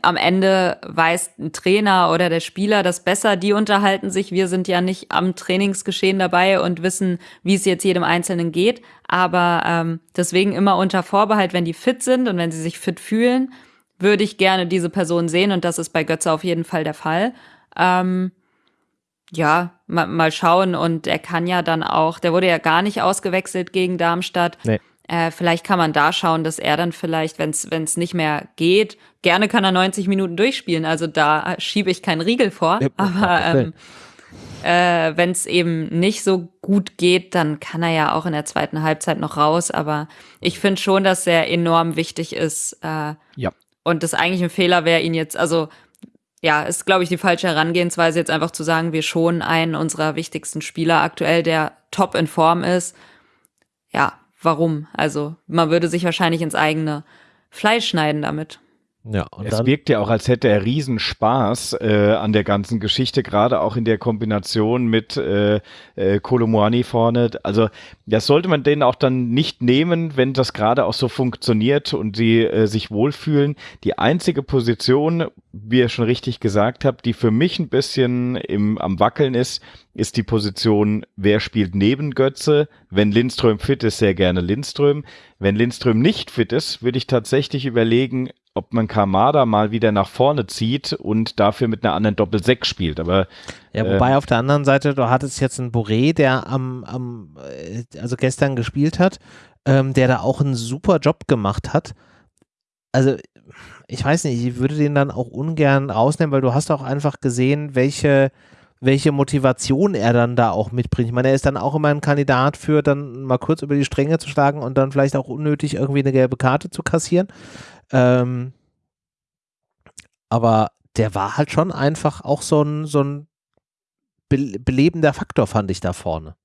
am Ende weiß ein Trainer oder der Spieler das besser. Die unterhalten sich. Wir sind ja nicht am Trainingsgeschehen dabei und wissen, wie es jetzt jedem Einzelnen geht. Aber ähm, deswegen immer unter Vorbehalt, wenn die fit sind und wenn sie sich fit fühlen, würde ich gerne diese Person sehen. Und das ist bei Götze auf jeden Fall der Fall. Ähm, ja, mal, mal schauen. Und er kann ja dann auch, der wurde ja gar nicht ausgewechselt gegen Darmstadt. Nee. Äh, vielleicht kann man da schauen, dass er dann vielleicht, wenn es nicht mehr geht, gerne kann er 90 Minuten durchspielen. Also da schiebe ich keinen Riegel vor. Ja, aber ähm, äh, wenn es eben nicht so gut geht, dann kann er ja auch in der zweiten Halbzeit noch raus. Aber ich finde schon, dass er enorm wichtig ist. Äh, ja. Und das eigentlich ein Fehler wäre, ihn jetzt, also ja, ist, glaube ich, die falsche Herangehensweise, jetzt einfach zu sagen, wir schonen einen unserer wichtigsten Spieler aktuell, der top in Form ist. Ja, warum. Also man würde sich wahrscheinlich ins eigene Fleisch schneiden damit. Ja, es wirkt ja auch, als hätte er Riesenspaß äh, an der ganzen Geschichte, gerade auch in der Kombination mit äh, äh, Kolomoani vorne. Also das sollte man denen auch dann nicht nehmen, wenn das gerade auch so funktioniert und sie äh, sich wohlfühlen. Die einzige Position, wie ihr schon richtig gesagt habt, die für mich ein bisschen im, am Wackeln ist, ist die Position, wer spielt neben Götze. Wenn Lindström fit ist, sehr gerne Lindström. Wenn Lindström nicht fit ist, würde ich tatsächlich überlegen, ob man Kamada mal wieder nach vorne zieht und dafür mit einer anderen Doppel-6 spielt. Aber ja, wobei äh, auf der anderen Seite, du hattest jetzt einen Boré, der am, am äh, also gestern gespielt hat, ähm, der da auch einen super Job gemacht hat. Also ich weiß nicht, ich würde den dann auch ungern rausnehmen, weil du hast auch einfach gesehen, welche welche Motivation er dann da auch mitbringt. Ich meine, er ist dann auch immer ein Kandidat für dann mal kurz über die Stränge zu schlagen und dann vielleicht auch unnötig irgendwie eine gelbe Karte zu kassieren. Ähm, aber der war halt schon einfach auch so ein, so ein be belebender Faktor, fand ich da vorne.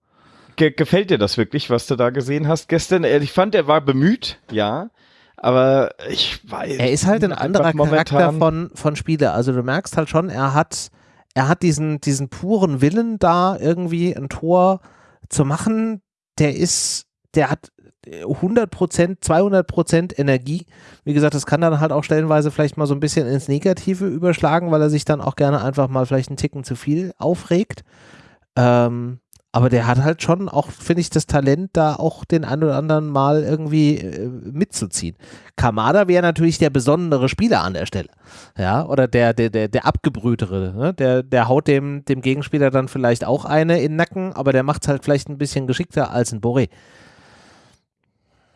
Ge gefällt dir das wirklich, was du da gesehen hast gestern? Äh, ich fand, er war bemüht, ja. Aber ich weiß. Er ist halt ein anderer Charakter von, von Spieler. Also du merkst halt schon, er hat, er hat diesen, diesen puren Willen da irgendwie ein Tor zu machen. Der ist, der hat 100 Prozent, 200 Prozent Energie. Wie gesagt, das kann dann halt auch stellenweise vielleicht mal so ein bisschen ins Negative überschlagen, weil er sich dann auch gerne einfach mal vielleicht einen Ticken zu viel aufregt. Ähm, aber der hat halt schon auch, finde ich, das Talent, da auch den ein oder anderen mal irgendwie äh, mitzuziehen. Kamada wäre natürlich der besondere Spieler an der Stelle. Ja, oder der, der, der, der abgebrühtere. Ne? Der, der haut dem, dem Gegenspieler dann vielleicht auch eine in den Nacken, aber der macht es halt vielleicht ein bisschen geschickter als ein Boré.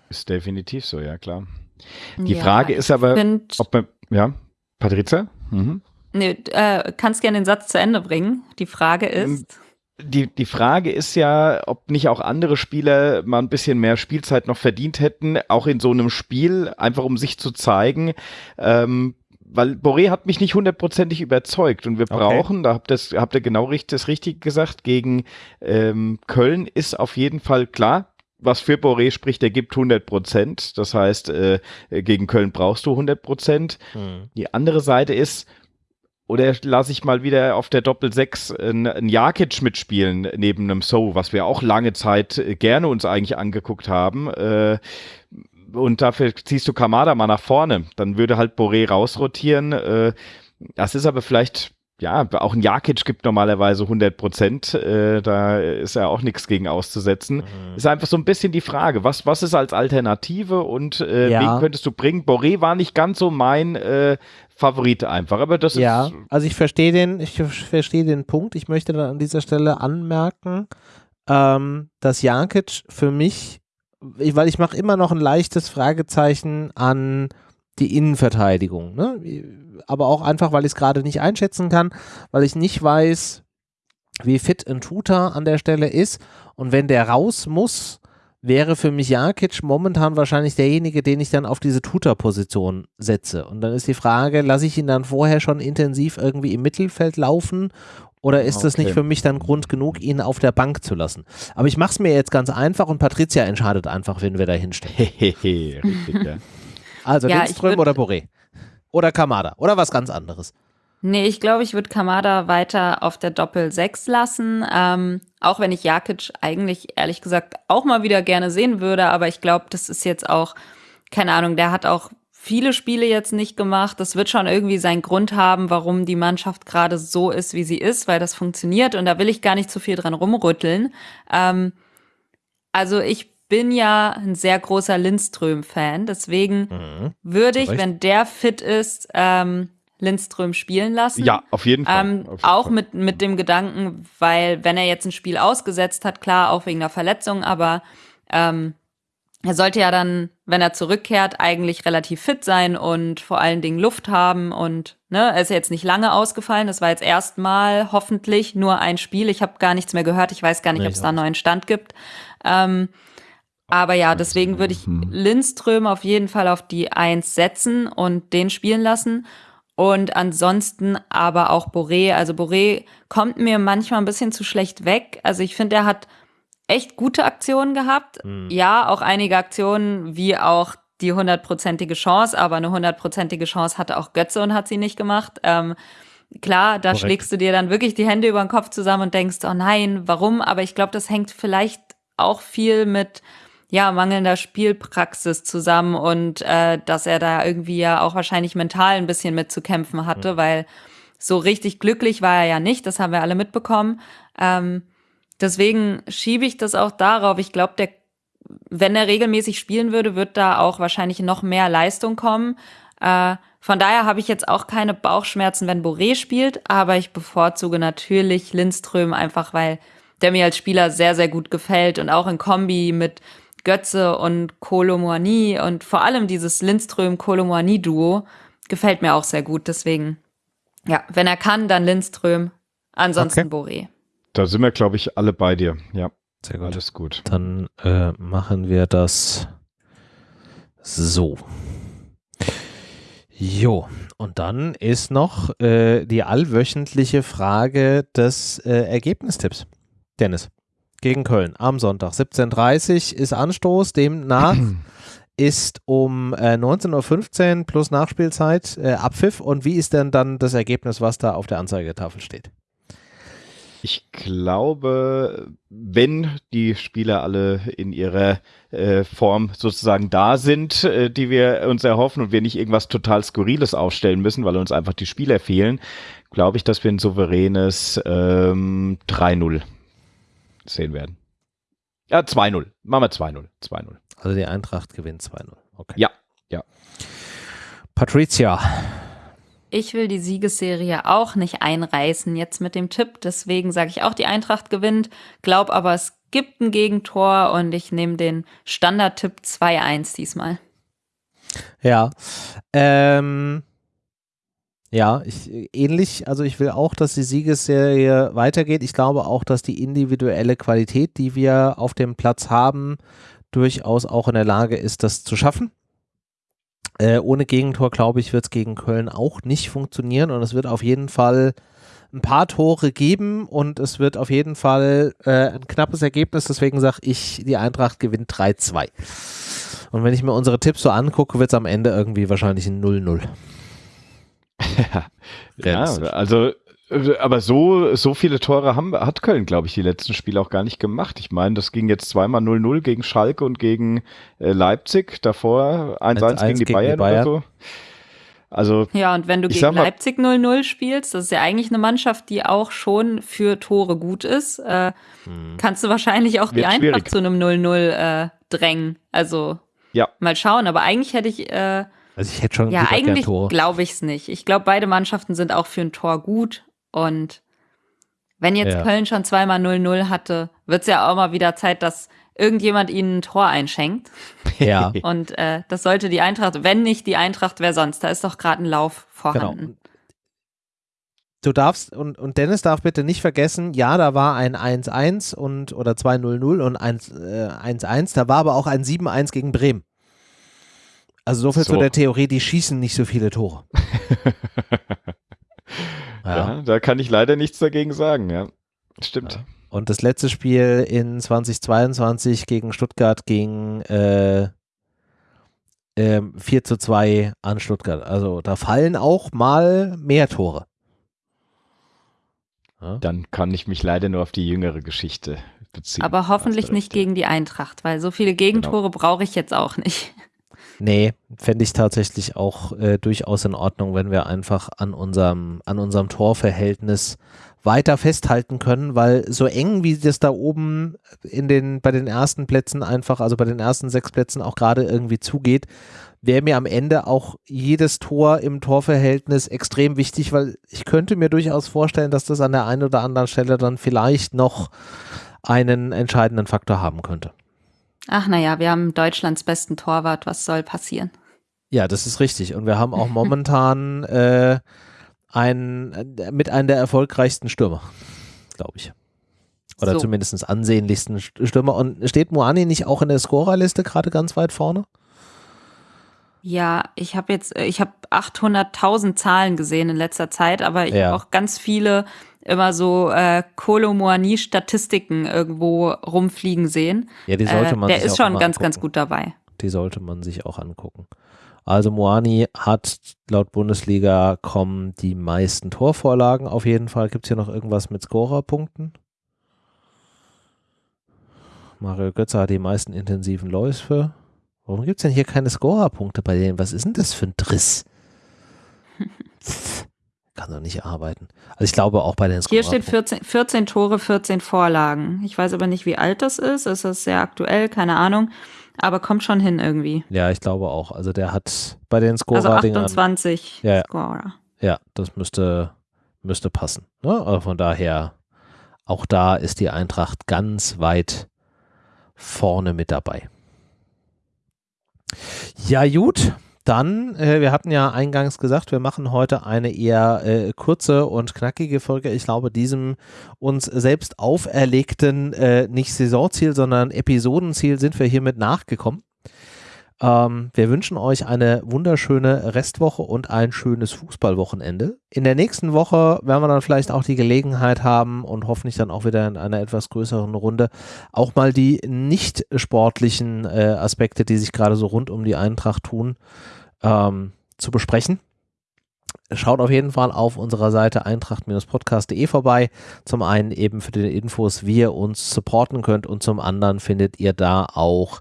Ist definitiv so, ja klar. Die ja, Frage ist aber, ob man, ja, Patrizia? Mhm. Nee, äh, kannst gerne den Satz zu Ende bringen. Die Frage ist. Die, die Frage ist ja, ob nicht auch andere Spieler mal ein bisschen mehr Spielzeit noch verdient hätten, auch in so einem Spiel, einfach um sich zu zeigen. Ähm, weil Boré hat mich nicht hundertprozentig überzeugt und wir brauchen, okay. da habt, das, habt ihr genau richtig, das Richtige gesagt, gegen ähm, Köln ist auf jeden Fall klar, was für Boré spricht, er gibt 100 Prozent. Das heißt, äh, gegen Köln brauchst du 100 Prozent. Mhm. Die andere Seite ist, oder lasse ich mal wieder auf der Doppel 6 einen Jakic mitspielen neben einem So, was wir auch lange Zeit äh, gerne uns eigentlich angeguckt haben. Äh, und dafür ziehst du Kamada mal nach vorne. Dann würde halt Boré rausrotieren. Äh, das ist aber vielleicht ja, auch ein Jakic gibt normalerweise 100 Prozent. Äh, da ist ja auch nichts gegen auszusetzen. Mhm. Ist einfach so ein bisschen die Frage, was, was ist als Alternative und äh, ja. wen könntest du bringen? Boré war nicht ganz so mein äh, Favorit einfach, aber das ja, ist. Ja, also ich verstehe den, ich verstehe den Punkt. Ich möchte dann an dieser Stelle anmerken, ähm, dass Jakic für mich, weil ich mache immer noch ein leichtes Fragezeichen an die Innenverteidigung. Ne? Aber auch einfach, weil ich es gerade nicht einschätzen kann, weil ich nicht weiß, wie fit ein Tutor an der Stelle ist. Und wenn der raus muss, wäre für mich Jakic momentan wahrscheinlich derjenige, den ich dann auf diese Tutor-Position setze. Und dann ist die Frage, lasse ich ihn dann vorher schon intensiv irgendwie im Mittelfeld laufen Oder ist okay. das nicht für mich dann Grund genug, ihn auf der Bank zu lassen? Aber ich mache es mir jetzt ganz einfach und Patricia entscheidet einfach, wen wir da hinstellen. [laughs] Richtig, ja. Also ja, Lindström oder Boré? Oder Kamada? Oder was ganz anderes? Nee, ich glaube, ich würde Kamada weiter auf der Doppel 6 lassen. Ähm, auch wenn ich Jakic eigentlich ehrlich gesagt auch mal wieder gerne sehen würde, aber ich glaube, das ist jetzt auch, keine Ahnung, der hat auch viele Spiele jetzt nicht gemacht. Das wird schon irgendwie seinen Grund haben, warum die Mannschaft gerade so ist, wie sie ist, weil das funktioniert und da will ich gar nicht zu viel dran rumrütteln. Ähm, also ich bin ja ein sehr großer Lindström-Fan, deswegen mhm. würde ich, wenn der fit ist, ähm, Lindström spielen lassen. Ja, auf jeden Fall. Ähm, auf jeden auch Fall. Mit, mit dem Gedanken, weil wenn er jetzt ein Spiel ausgesetzt hat, klar, auch wegen der Verletzung, aber ähm, er sollte ja dann, wenn er zurückkehrt, eigentlich relativ fit sein und vor allen Dingen Luft haben und ne, er ist ja jetzt nicht lange ausgefallen. Das war jetzt erstmal hoffentlich nur ein Spiel. Ich habe gar nichts mehr gehört. Ich weiß gar nicht, nee, ob es da einen neuen Stand gibt. Ähm, aber ja, deswegen würde ich. Lindström auf jeden Fall auf die Eins setzen und den spielen lassen. Und ansonsten aber auch Boré. Also Boré kommt mir manchmal ein bisschen zu schlecht weg. Also ich finde, er hat echt gute Aktionen gehabt. Mhm. Ja, auch einige Aktionen, wie auch die hundertprozentige Chance, aber eine hundertprozentige Chance hatte auch Götze und hat sie nicht gemacht. Ähm, klar, da Korrekt. schlägst du dir dann wirklich die Hände über den Kopf zusammen und denkst, oh nein, warum? Aber ich glaube, das hängt vielleicht auch viel mit ja, mangelnder Spielpraxis zusammen und äh, dass er da irgendwie ja auch wahrscheinlich mental ein bisschen mit zu kämpfen hatte, mhm. weil so richtig glücklich war er ja nicht, das haben wir alle mitbekommen. Ähm, deswegen schiebe ich das auch darauf. Ich glaube, der, wenn er regelmäßig spielen würde, wird da auch wahrscheinlich noch mehr Leistung kommen. Äh, von daher habe ich jetzt auch keine Bauchschmerzen, wenn Boré spielt, aber ich bevorzuge natürlich Lindström einfach, weil der mir als Spieler sehr, sehr gut gefällt und auch in Kombi mit Götze und Kolomoani und vor allem dieses Lindström-Kolomoani-Duo gefällt mir auch sehr gut. Deswegen, ja, wenn er kann, dann Lindström, ansonsten okay. Boré. Da sind wir, glaube ich, alle bei dir. Ja, sehr gut. Alles gut. Dann äh, machen wir das so. Jo, und dann ist noch äh, die allwöchentliche Frage des äh, Ergebnistipps. Dennis gegen Köln am Sonntag. 17.30 Uhr ist Anstoß, demnach [clears throat] ist um äh, 19.15 Uhr plus Nachspielzeit äh, Abpfiff. Und wie ist denn dann das Ergebnis, was da auf der Anzeigetafel steht? Ich glaube, wenn die Spieler alle in ihrer äh, Form sozusagen da sind, äh, die wir uns erhoffen und wir nicht irgendwas total Skurriles aufstellen müssen, weil uns einfach die Spieler fehlen, glaube ich, dass wir ein souveränes ähm, 3-0 sehen werden. Ja, 2-0. Machen wir 2-0. 2-0. Also die Eintracht gewinnt 2-0. Okay. Ja, ja. Patricia. Ich will die Siegesserie auch nicht einreißen jetzt mit dem Tipp. Deswegen sage ich auch, die Eintracht gewinnt. Glaub aber, es gibt ein Gegentor und ich nehme den Standardtipp 2-1 diesmal. Ja. Ähm, ja, ich, ähnlich, also ich will auch, dass die Siegesserie weitergeht. Ich glaube auch, dass die individuelle Qualität, die wir auf dem Platz haben, durchaus auch in der Lage ist, das zu schaffen. Äh, ohne Gegentor, glaube ich, wird es gegen Köln auch nicht funktionieren und es wird auf jeden Fall ein paar Tore geben und es wird auf jeden Fall äh, ein knappes Ergebnis. Deswegen sage ich, die Eintracht gewinnt 3-2. Und wenn ich mir unsere Tipps so angucke, wird es am Ende irgendwie wahrscheinlich ein 0-0. Ja, also aber so, so viele Tore haben, hat Köln, glaube ich, die letzten Spiele auch gar nicht gemacht. Ich meine, das ging jetzt zweimal 0-0 gegen Schalke und gegen äh, Leipzig, davor 1-1 gegen, die, gegen Bayern die Bayern oder so. Also, ja, und wenn du gegen Leipzig 0-0 spielst, das ist ja eigentlich eine Mannschaft, die auch schon für Tore gut ist, äh, hm. kannst du wahrscheinlich auch die Eintracht schwierig. zu einem 0-0 äh, drängen. Also ja. mal schauen. Aber eigentlich hätte ich äh, also ich hätte schon Ja, eigentlich glaube ich es nicht. Ich glaube, beide Mannschaften sind auch für ein Tor gut. Und wenn jetzt ja. Köln schon zweimal 0-0 hatte, wird es ja auch mal wieder Zeit, dass irgendjemand ihnen ein Tor einschenkt. [laughs] Ja. Und äh, das sollte die Eintracht, wenn nicht die Eintracht, wer sonst? Da ist doch gerade ein Lauf vorhanden. Genau. Du darfst, und, und Dennis darf bitte nicht vergessen, ja, da war ein 1-1 und oder 2-0-0 und 1-1, äh, da war aber auch ein 7-1 gegen Bremen. Also so viel so. zu der Theorie, die schießen nicht so viele Tore. [laughs] ja. ja. Da kann ich leider nichts dagegen sagen, ja. Stimmt. Ja. Und das letzte Spiel in 2022 gegen Stuttgart ging äh, äh, 4 zu 2 an Stuttgart. Also da fallen auch mal mehr Tore. Ja? Dann kann ich mich leider nur auf die jüngere Geschichte beziehen. Aber hoffentlich nicht gegen die Eintracht, weil so viele Gegentore genau. brauche ich jetzt auch nicht. Nee, fände ich tatsächlich auch äh, durchaus in Ordnung, wenn wir einfach an unserem, an unserem Torverhältnis weiter festhalten können, weil so eng wie das da oben in den, bei den ersten Plätzen einfach, also bei den ersten sechs Plätzen auch gerade irgendwie zugeht, wäre mir am Ende auch jedes Tor im Torverhältnis extrem wichtig, weil ich könnte mir durchaus vorstellen, dass das an der einen oder anderen Stelle dann vielleicht noch einen entscheidenden Faktor haben könnte. Ach naja, wir haben Deutschlands besten Torwart, was soll passieren? Ja, das ist richtig. Und wir haben auch [laughs] momentan äh, ein, äh, mit einem der erfolgreichsten Stürmer, glaube ich. Oder so. zumindest ansehnlichsten Stürmer. Und steht Moani nicht auch in der Scorerliste gerade ganz weit vorne? Ja, ich habe jetzt, äh, ich habe 800.000 Zahlen gesehen in letzter Zeit, aber ich ja. habe auch ganz viele immer so äh, Kolomoani-Statistiken irgendwo rumfliegen sehen. Ja, die sollte äh, man äh, Der ist schon ganz, angucken. ganz gut dabei. Die sollte man sich auch angucken. Also Moani hat laut Bundesliga kommen die meisten Torvorlagen auf jeden Fall. Gibt es hier noch irgendwas mit Scorerpunkten? Mario Götze hat die meisten intensiven Läufe. Warum gibt es denn hier keine Scorerpunkte bei denen? Was ist denn das für ein Driss? [laughs] Kann doch nicht arbeiten. Also ich glaube auch bei den Hier steht 14, 14 Tore, 14 Vorlagen. Ich weiß aber nicht, wie alt das ist. Ist das sehr aktuell? Keine Ahnung. Aber kommt schon hin irgendwie. Ja, ich glaube auch. Also der hat bei den Scorer Also 28 ja, Scorer. Ja, das müsste, müsste passen. Ne? Also von daher, auch da ist die Eintracht ganz weit vorne mit dabei. Ja, gut. Dann, äh, wir hatten ja eingangs gesagt, wir machen heute eine eher äh, kurze und knackige Folge. Ich glaube, diesem uns selbst auferlegten, äh, nicht Saisonziel, sondern Episodenziel sind wir hiermit nachgekommen. Ähm, wir wünschen euch eine wunderschöne Restwoche und ein schönes Fußballwochenende. In der nächsten Woche werden wir dann vielleicht auch die Gelegenheit haben und hoffentlich dann auch wieder in einer etwas größeren Runde auch mal die nicht sportlichen äh, Aspekte, die sich gerade so rund um die Eintracht tun, ähm, zu besprechen. Schaut auf jeden Fall auf unserer Seite eintracht-podcast.de vorbei. Zum einen eben für die Infos, wie ihr uns supporten könnt und zum anderen findet ihr da auch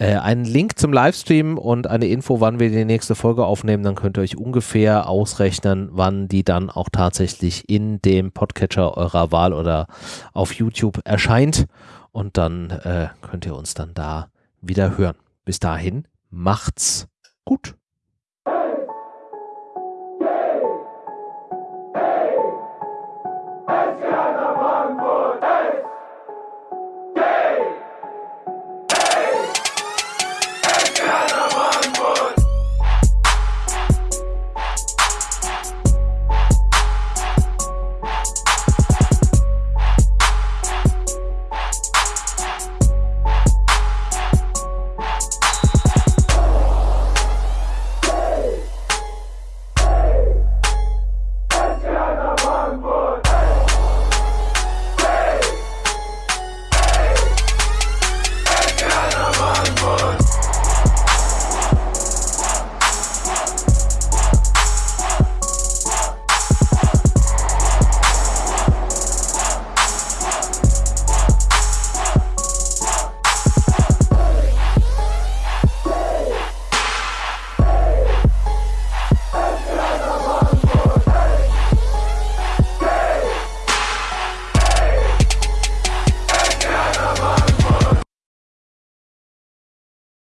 äh, einen Link zum Livestream und eine Info, wann wir die nächste Folge aufnehmen. Dann könnt ihr euch ungefähr ausrechnen, wann die dann auch tatsächlich in dem Podcatcher eurer Wahl oder auf YouTube erscheint. Und dann äh, könnt ihr uns dann da wieder hören. Bis dahin, macht's gut.